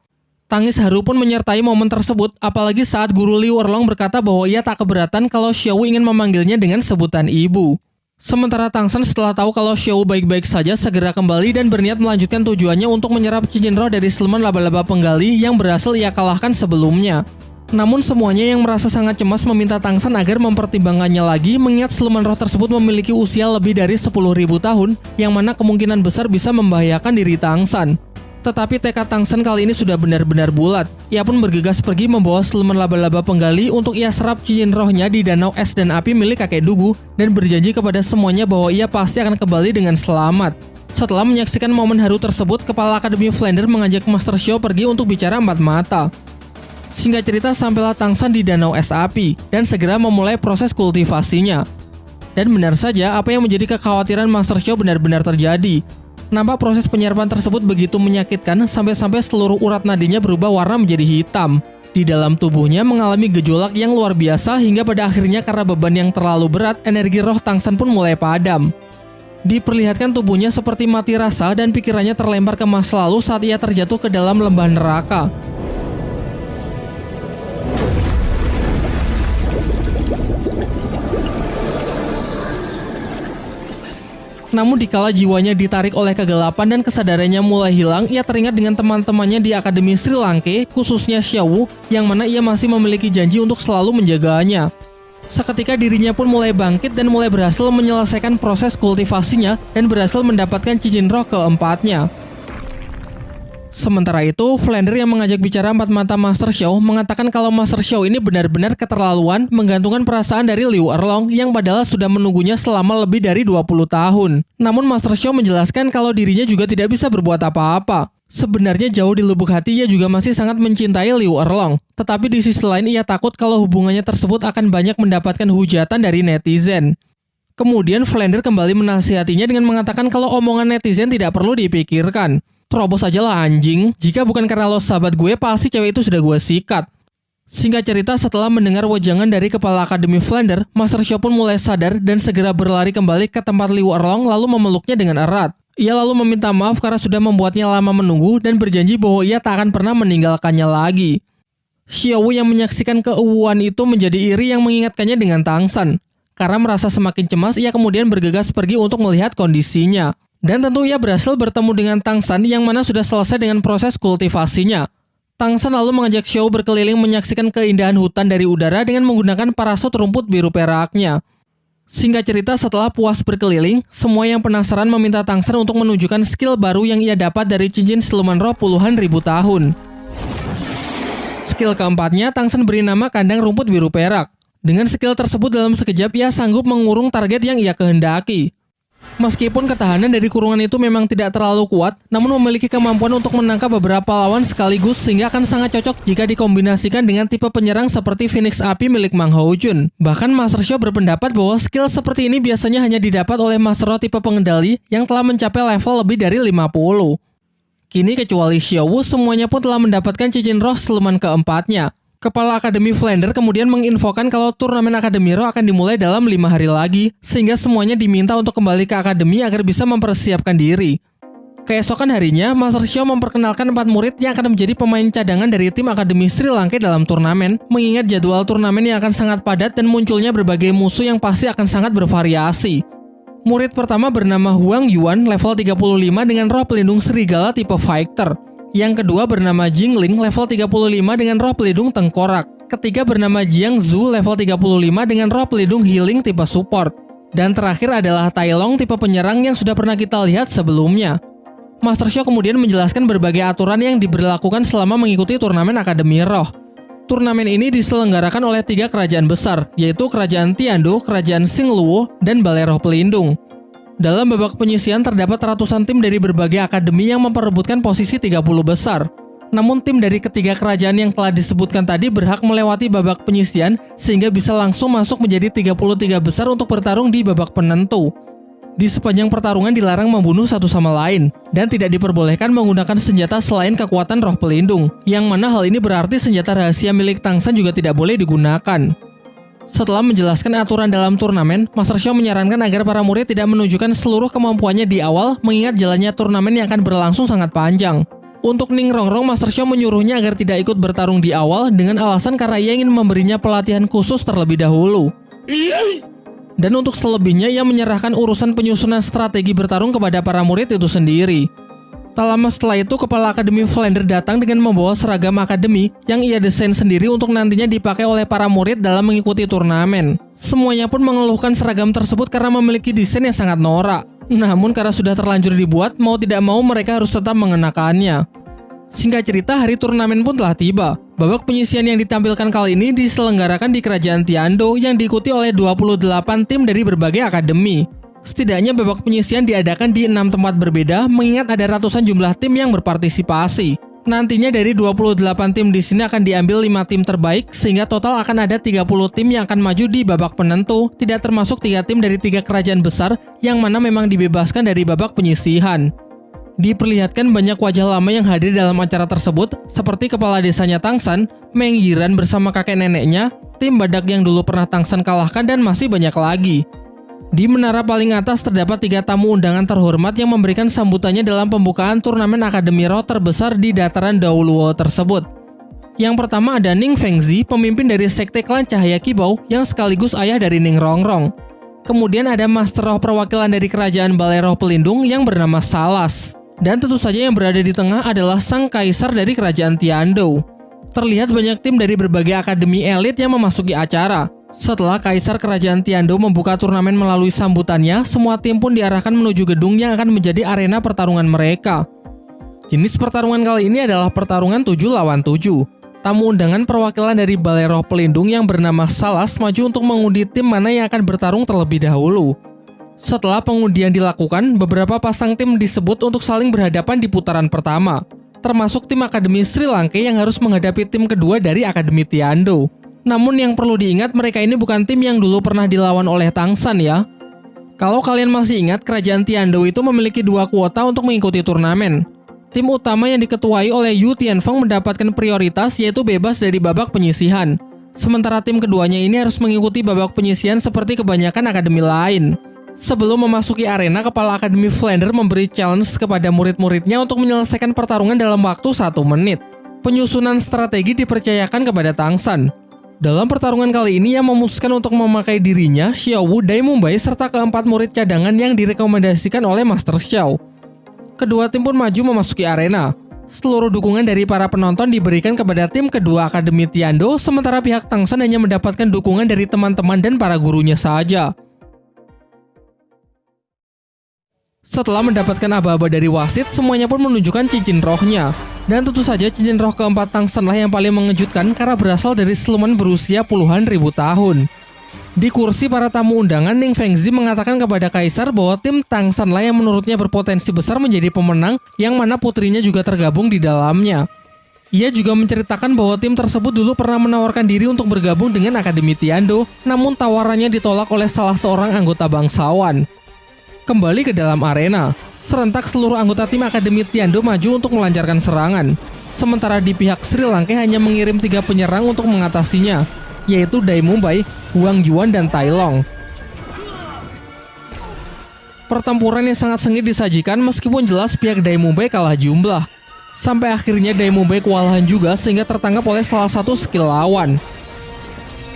Tangis haru pun menyertai momen tersebut, apalagi saat guru Liu Erlong berkata bahwa ia tak keberatan kalau Xiaowu ingin memanggilnya dengan sebutan ibu. Sementara Tangsan setelah tahu kalau Xiaowu baik-baik saja segera kembali dan berniat melanjutkan tujuannya untuk menyerap cincin roh dari siluman laba-laba penggali yang berhasil ia kalahkan sebelumnya. Namun semuanya yang merasa sangat cemas meminta Tangsan agar mempertimbangkannya lagi mengingat siluman roh tersebut memiliki usia lebih dari 10.000 tahun yang mana kemungkinan besar bisa membahayakan diri Tangsan. Tetapi tekad Tangsen kali ini sudah benar-benar bulat. Ia pun bergegas pergi membawa siluman laba-laba penggali untuk ia serap cincin rohnya di danau es dan api milik kakek Dugu dan berjanji kepada semuanya bahwa ia pasti akan kembali dengan selamat. Setelah menyaksikan momen haru tersebut, Kepala Akademi Flander mengajak Master Xiao pergi untuk bicara empat mata. Singkat cerita, sampailah Tangsan di danau es api dan segera memulai proses kultivasinya. Dan benar saja, apa yang menjadi kekhawatiran Master Xiao benar-benar terjadi. Nampak proses penyerapan tersebut begitu menyakitkan sampai-sampai seluruh urat nadinya berubah warna menjadi hitam. Di dalam tubuhnya mengalami gejolak yang luar biasa hingga pada akhirnya karena beban yang terlalu berat, energi roh Tangsan pun mulai padam. Diperlihatkan tubuhnya seperti mati rasa dan pikirannya terlempar ke masa lalu saat ia terjatuh ke dalam lembah neraka. Namun dikala jiwanya ditarik oleh kegelapan dan kesadarannya mulai hilang, ia teringat dengan teman-temannya di Akademi Sri Lanka, khususnya Xiaowu, yang mana ia masih memiliki janji untuk selalu menjaganya. Seketika dirinya pun mulai bangkit dan mulai berhasil menyelesaikan proses kultivasinya dan berhasil mendapatkan cincin roh keempatnya. Sementara itu, Flander yang mengajak bicara empat mata Master Show mengatakan kalau Master Show ini benar-benar keterlaluan menggantungkan perasaan dari Liu Erlong yang padahal sudah menunggunya selama lebih dari 20 tahun. Namun Master Show menjelaskan kalau dirinya juga tidak bisa berbuat apa-apa. Sebenarnya jauh di lubuk hati ia juga masih sangat mencintai Liu Erlong. Tetapi di sisi lain ia takut kalau hubungannya tersebut akan banyak mendapatkan hujatan dari netizen. Kemudian Flander kembali menasihatinya dengan mengatakan kalau omongan netizen tidak perlu dipikirkan. Terobos aja lah anjing. Jika bukan karena lo sahabat gue, pasti cewek itu sudah gue sikat. Singkat cerita, setelah mendengar wajangan dari kepala Akademi Flander, Master Shaw pun mulai sadar dan segera berlari kembali ke tempat Liu Erlong lalu memeluknya dengan erat. Ia lalu meminta maaf karena sudah membuatnya lama menunggu dan berjanji bahwa ia tak akan pernah meninggalkannya lagi. Xiaowu yang menyaksikan keuuan itu menjadi iri yang mengingatkannya dengan Tangsan. Karena merasa semakin cemas, ia kemudian bergegas pergi untuk melihat kondisinya. Dan tentu ia berhasil bertemu dengan Tang San yang mana sudah selesai dengan proses kultivasinya. Tang San lalu mengajak Xiao berkeliling menyaksikan keindahan hutan dari udara dengan menggunakan parasut rumput biru peraknya. Singkat cerita, setelah puas berkeliling, semua yang penasaran meminta Tang San untuk menunjukkan skill baru yang ia dapat dari cincin siluman roh puluhan ribu tahun. Skill keempatnya, Tang San beri nama kandang rumput biru perak. Dengan skill tersebut dalam sekejap ia sanggup mengurung target yang ia kehendaki. Meskipun ketahanan dari kurungan itu memang tidak terlalu kuat, namun memiliki kemampuan untuk menangkap beberapa lawan sekaligus sehingga akan sangat cocok jika dikombinasikan dengan tipe penyerang seperti Phoenix Api milik Mang Jun. Bahkan Master Show berpendapat bahwa skill seperti ini biasanya hanya didapat oleh Master Roh tipe pengendali yang telah mencapai level lebih dari 50. Kini kecuali Xiaowu, semuanya pun telah mendapatkan cincin roh seluman keempatnya. Kepala Akademi Flander kemudian menginfokan kalau turnamen Akademi Roh akan dimulai dalam lima hari lagi, sehingga semuanya diminta untuk kembali ke Akademi agar bisa mempersiapkan diri. Keesokan harinya, Master Xiao memperkenalkan empat murid yang akan menjadi pemain cadangan dari tim Akademi Sri Lanka dalam turnamen, mengingat jadwal turnamen yang akan sangat padat dan munculnya berbagai musuh yang pasti akan sangat bervariasi. Murid pertama bernama Huang Yuan, level 35 dengan roh pelindung serigala tipe Fighter. Yang kedua bernama Jingling level 35 dengan roh pelindung tengkorak. Ketiga bernama Jiang Zhu level 35 dengan roh pelindung healing tipe support. Dan terakhir adalah Tai Long tipe penyerang yang sudah pernah kita lihat sebelumnya. Master Show kemudian menjelaskan berbagai aturan yang diberlakukan selama mengikuti turnamen Akademi Roh. Turnamen ini diselenggarakan oleh tiga kerajaan besar, yaitu Kerajaan Tiando, Kerajaan Xingluo, dan Balai Roh Pelindung. Dalam babak penyisian terdapat ratusan tim dari berbagai akademi yang memperebutkan posisi 30 besar. Namun tim dari ketiga kerajaan yang telah disebutkan tadi berhak melewati babak penyisian sehingga bisa langsung masuk menjadi 33 besar untuk bertarung di babak penentu. Di sepanjang pertarungan dilarang membunuh satu sama lain, dan tidak diperbolehkan menggunakan senjata selain kekuatan roh pelindung, yang mana hal ini berarti senjata rahasia milik Tangsan juga tidak boleh digunakan. Setelah menjelaskan aturan dalam turnamen, Master Show menyarankan agar para murid tidak menunjukkan seluruh kemampuannya di awal mengingat jalannya turnamen yang akan berlangsung sangat panjang. Untuk Ning Rongrong, Master Show menyuruhnya agar tidak ikut bertarung di awal dengan alasan karena ia ingin memberinya pelatihan khusus terlebih dahulu. Dan untuk selebihnya, ia menyerahkan urusan penyusunan strategi bertarung kepada para murid itu sendiri. Tak lama setelah itu, Kepala Akademi Flander datang dengan membawa seragam akademi yang ia desain sendiri untuk nantinya dipakai oleh para murid dalam mengikuti turnamen. Semuanya pun mengeluhkan seragam tersebut karena memiliki desain yang sangat norak. Namun karena sudah terlanjur dibuat, mau tidak mau mereka harus tetap mengenakannya. Singkat cerita, hari turnamen pun telah tiba. Babak penyisian yang ditampilkan kali ini diselenggarakan di Kerajaan Tiando yang diikuti oleh 28 tim dari berbagai akademi. Setidaknya babak penyisian diadakan di enam tempat berbeda, mengingat ada ratusan jumlah tim yang berpartisipasi. Nantinya dari 28 tim di sini akan diambil 5 tim terbaik, sehingga total akan ada 30 tim yang akan maju di babak penentu, tidak termasuk 3 tim dari tiga kerajaan besar, yang mana memang dibebaskan dari babak penyisihan. Diperlihatkan banyak wajah lama yang hadir dalam acara tersebut, seperti kepala desanya Tangsan, Meng Yiran bersama kakek neneknya, tim badak yang dulu pernah Tangsan kalahkan, dan masih banyak lagi. Di menara paling atas terdapat tiga tamu undangan terhormat yang memberikan sambutannya dalam pembukaan turnamen Akademi Roh terbesar di dataran Dauluo tersebut. Yang pertama ada Ning Fengzi, pemimpin dari Sekte Klan Cahaya Kibau yang sekaligus ayah dari Ning Rongrong. Kemudian ada Master Roh perwakilan dari kerajaan Balai Roh Pelindung yang bernama Salas. Dan tentu saja yang berada di tengah adalah sang kaisar dari kerajaan Tiando. Terlihat banyak tim dari berbagai akademi elit yang memasuki acara. Setelah kaisar kerajaan Tiando membuka turnamen melalui sambutannya, semua tim pun diarahkan menuju gedung yang akan menjadi arena pertarungan mereka. Jenis pertarungan kali ini adalah pertarungan 7 lawan 7. Tamu undangan perwakilan dari Balai Roh Pelindung yang bernama Salas maju untuk mengundi tim mana yang akan bertarung terlebih dahulu. Setelah pengundian dilakukan, beberapa pasang tim disebut untuk saling berhadapan di putaran pertama, termasuk tim Akademi Sri Lanka yang harus menghadapi tim kedua dari Akademi Tiando. Namun yang perlu diingat mereka ini bukan tim yang dulu pernah dilawan oleh Tangsan ya. Kalau kalian masih ingat, kerajaan Tiando itu memiliki dua kuota untuk mengikuti turnamen. Tim utama yang diketuai oleh Yu Tianfeng mendapatkan prioritas yaitu bebas dari babak penyisihan. Sementara tim keduanya ini harus mengikuti babak penyisihan seperti kebanyakan akademi lain. Sebelum memasuki arena, Kepala Akademi Flander memberi challenge kepada murid-muridnya untuk menyelesaikan pertarungan dalam waktu satu menit. Penyusunan strategi dipercayakan kepada Tangsan. Dalam pertarungan kali ini, ia memutuskan untuk memakai dirinya, Xiao Wu, Dai Mumbai, serta keempat murid cadangan yang direkomendasikan oleh Master Xiao kedua tim pun maju memasuki arena. Seluruh dukungan dari para penonton diberikan kepada tim kedua Akademi Tiando, sementara pihak Tangsan hanya mendapatkan dukungan dari teman-teman dan para gurunya saja. Setelah mendapatkan aba-aba dari wasit, semuanya pun menunjukkan cincin rohnya. Dan tentu saja cincin roh keempat Tangsanlah yang paling mengejutkan karena berasal dari siluman berusia puluhan ribu tahun. Di kursi para tamu undangan, Ning Fengzi mengatakan kepada Kaisar bahwa tim Tang Sanlah yang menurutnya berpotensi besar menjadi pemenang yang mana putrinya juga tergabung di dalamnya. Ia juga menceritakan bahwa tim tersebut dulu pernah menawarkan diri untuk bergabung dengan Akademi Tiando, namun tawarannya ditolak oleh salah seorang anggota bangsawan. Kembali ke dalam arena, serentak seluruh anggota tim Akademi Tiando maju untuk melancarkan serangan. Sementara di pihak Sri Lanka hanya mengirim tiga penyerang untuk mengatasinya, yaitu Dai Mumbai, Huang Yuan, dan Tai Long. Pertempuran yang sangat sengit disajikan meskipun jelas pihak Dai Mumbai kalah jumlah. Sampai akhirnya Dai Mumbai kewalahan juga sehingga tertangkap oleh salah satu skill lawan.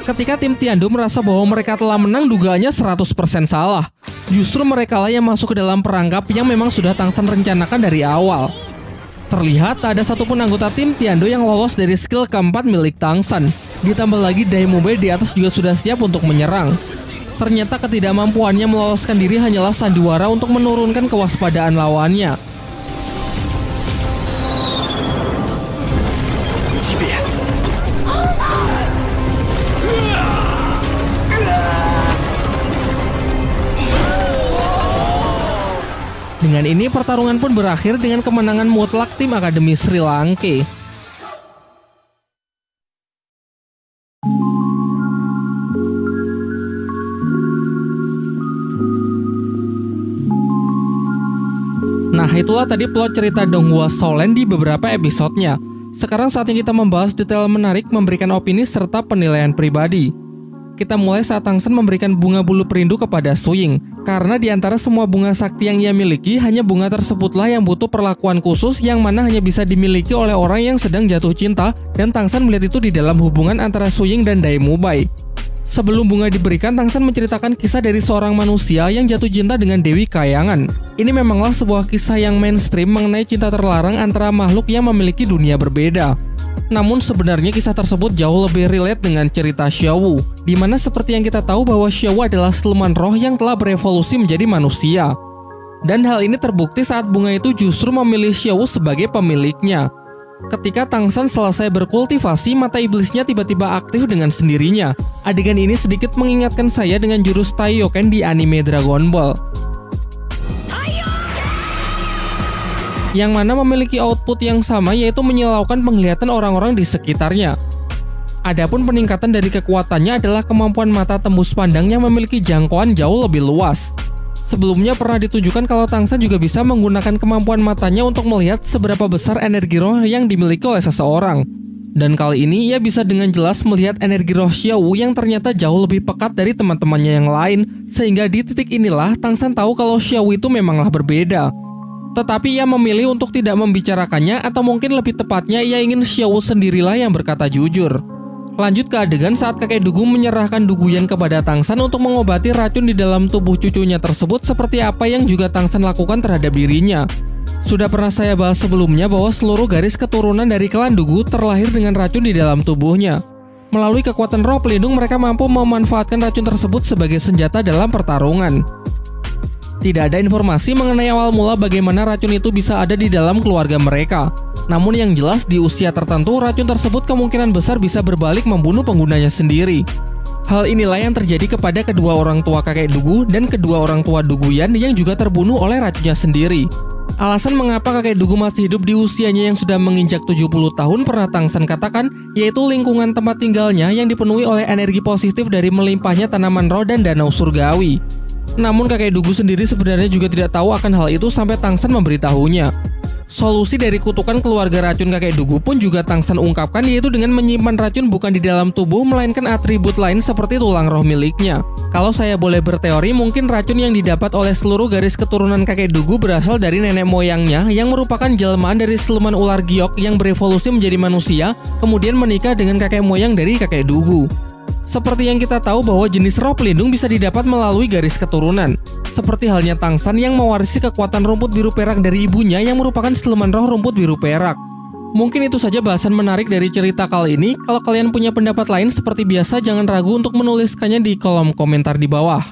Ketika tim Tiando merasa bahwa mereka telah menang dugaannya 100% salah. Justru mereka lah yang masuk ke dalam perangkap yang memang sudah Tangsan rencanakan dari awal. Terlihat tak ada satupun anggota tim Tiando yang lolos dari skill keempat milik Tangsan. Ditambah lagi Daimobile di atas juga sudah siap untuk menyerang. Ternyata ketidakmampuannya meloloskan diri hanyalah sandiwara untuk menurunkan kewaspadaan lawannya. Dengan ini pertarungan pun berakhir dengan kemenangan mutlak tim Akademi Sri Lanka. Nah itulah tadi plot cerita Donghua Solen di beberapa episodenya. Sekarang saatnya kita membahas detail menarik, memberikan opini serta penilaian pribadi. Kita mulai saat Tangsen memberikan bunga bulu perindu kepada Suying, karena di antara semua bunga sakti yang ia miliki, hanya bunga tersebutlah yang butuh perlakuan khusus yang mana hanya bisa dimiliki oleh orang yang sedang jatuh cinta, dan Tangsen melihat itu di dalam hubungan antara Suying dan Daimubai. Sebelum bunga diberikan, Tangsan menceritakan kisah dari seorang manusia yang jatuh cinta dengan Dewi Kayangan. Ini memanglah sebuah kisah yang mainstream mengenai cinta terlarang antara makhluk yang memiliki dunia berbeda. Namun sebenarnya kisah tersebut jauh lebih relate dengan cerita Xiaowu, di mana seperti yang kita tahu bahwa Xiaowu adalah siluman roh yang telah berevolusi menjadi manusia. Dan hal ini terbukti saat bunga itu justru memilih Xiaowu sebagai pemiliknya. Ketika Tangsan selesai berkultivasi, mata iblisnya tiba-tiba aktif dengan sendirinya. Adegan ini sedikit mengingatkan saya dengan jurus Taiyoken di anime Dragon Ball. Yang mana memiliki output yang sama yaitu menyilaukan penglihatan orang-orang di sekitarnya. Adapun peningkatan dari kekuatannya adalah kemampuan mata tembus pandang yang memiliki jangkauan jauh lebih luas. Sebelumnya pernah ditunjukkan kalau Tangsan juga bisa menggunakan kemampuan matanya untuk melihat seberapa besar energi roh yang dimiliki oleh seseorang. Dan kali ini ia bisa dengan jelas melihat energi roh Xiaowu yang ternyata jauh lebih pekat dari teman-temannya yang lain, sehingga di titik inilah Tangsan tahu kalau Xiaowu itu memanglah berbeda. Tetapi ia memilih untuk tidak membicarakannya atau mungkin lebih tepatnya ia ingin Xiaowu sendirilah yang berkata jujur. Lanjut ke adegan saat kakek Dugu menyerahkan Duguyan kepada Tangsan untuk mengobati racun di dalam tubuh cucunya tersebut seperti apa yang juga Tangsan lakukan terhadap dirinya. Sudah pernah saya bahas sebelumnya bahwa seluruh garis keturunan dari klan Dugu terlahir dengan racun di dalam tubuhnya. Melalui kekuatan roh pelindung mereka mampu memanfaatkan racun tersebut sebagai senjata dalam pertarungan. Tidak ada informasi mengenai awal mula bagaimana racun itu bisa ada di dalam keluarga mereka. Namun yang jelas di usia tertentu racun tersebut kemungkinan besar bisa berbalik membunuh penggunanya sendiri. Hal inilah yang terjadi kepada kedua orang tua kakek Dugu dan kedua orang tua Duguyan yang juga terbunuh oleh racunnya sendiri. Alasan mengapa kakek Dugu masih hidup di usianya yang sudah menginjak 70 tahun pernah Tangsan katakan, yaitu lingkungan tempat tinggalnya yang dipenuhi oleh energi positif dari melimpahnya tanaman roh dan danau surgawi. Namun kakek Dugu sendiri sebenarnya juga tidak tahu akan hal itu sampai Tangsan memberitahunya. Solusi dari kutukan keluarga racun kakek Dugu pun juga Tangsan ungkapkan yaitu dengan menyimpan racun bukan di dalam tubuh melainkan atribut lain seperti tulang roh miliknya. Kalau saya boleh berteori mungkin racun yang didapat oleh seluruh garis keturunan kakek Dugu berasal dari nenek moyangnya yang merupakan jelmaan dari siluman ular giok yang berevolusi menjadi manusia kemudian menikah dengan kakek moyang dari kakek Dugu. Seperti yang kita tahu bahwa jenis roh pelindung bisa didapat melalui garis keturunan. Seperti halnya Tangsan yang mewarisi kekuatan rumput biru perak dari ibunya yang merupakan siluman roh rumput biru perak. Mungkin itu saja bahasan menarik dari cerita kali ini. Kalau kalian punya pendapat lain seperti biasa jangan ragu untuk menuliskannya di kolom komentar di bawah.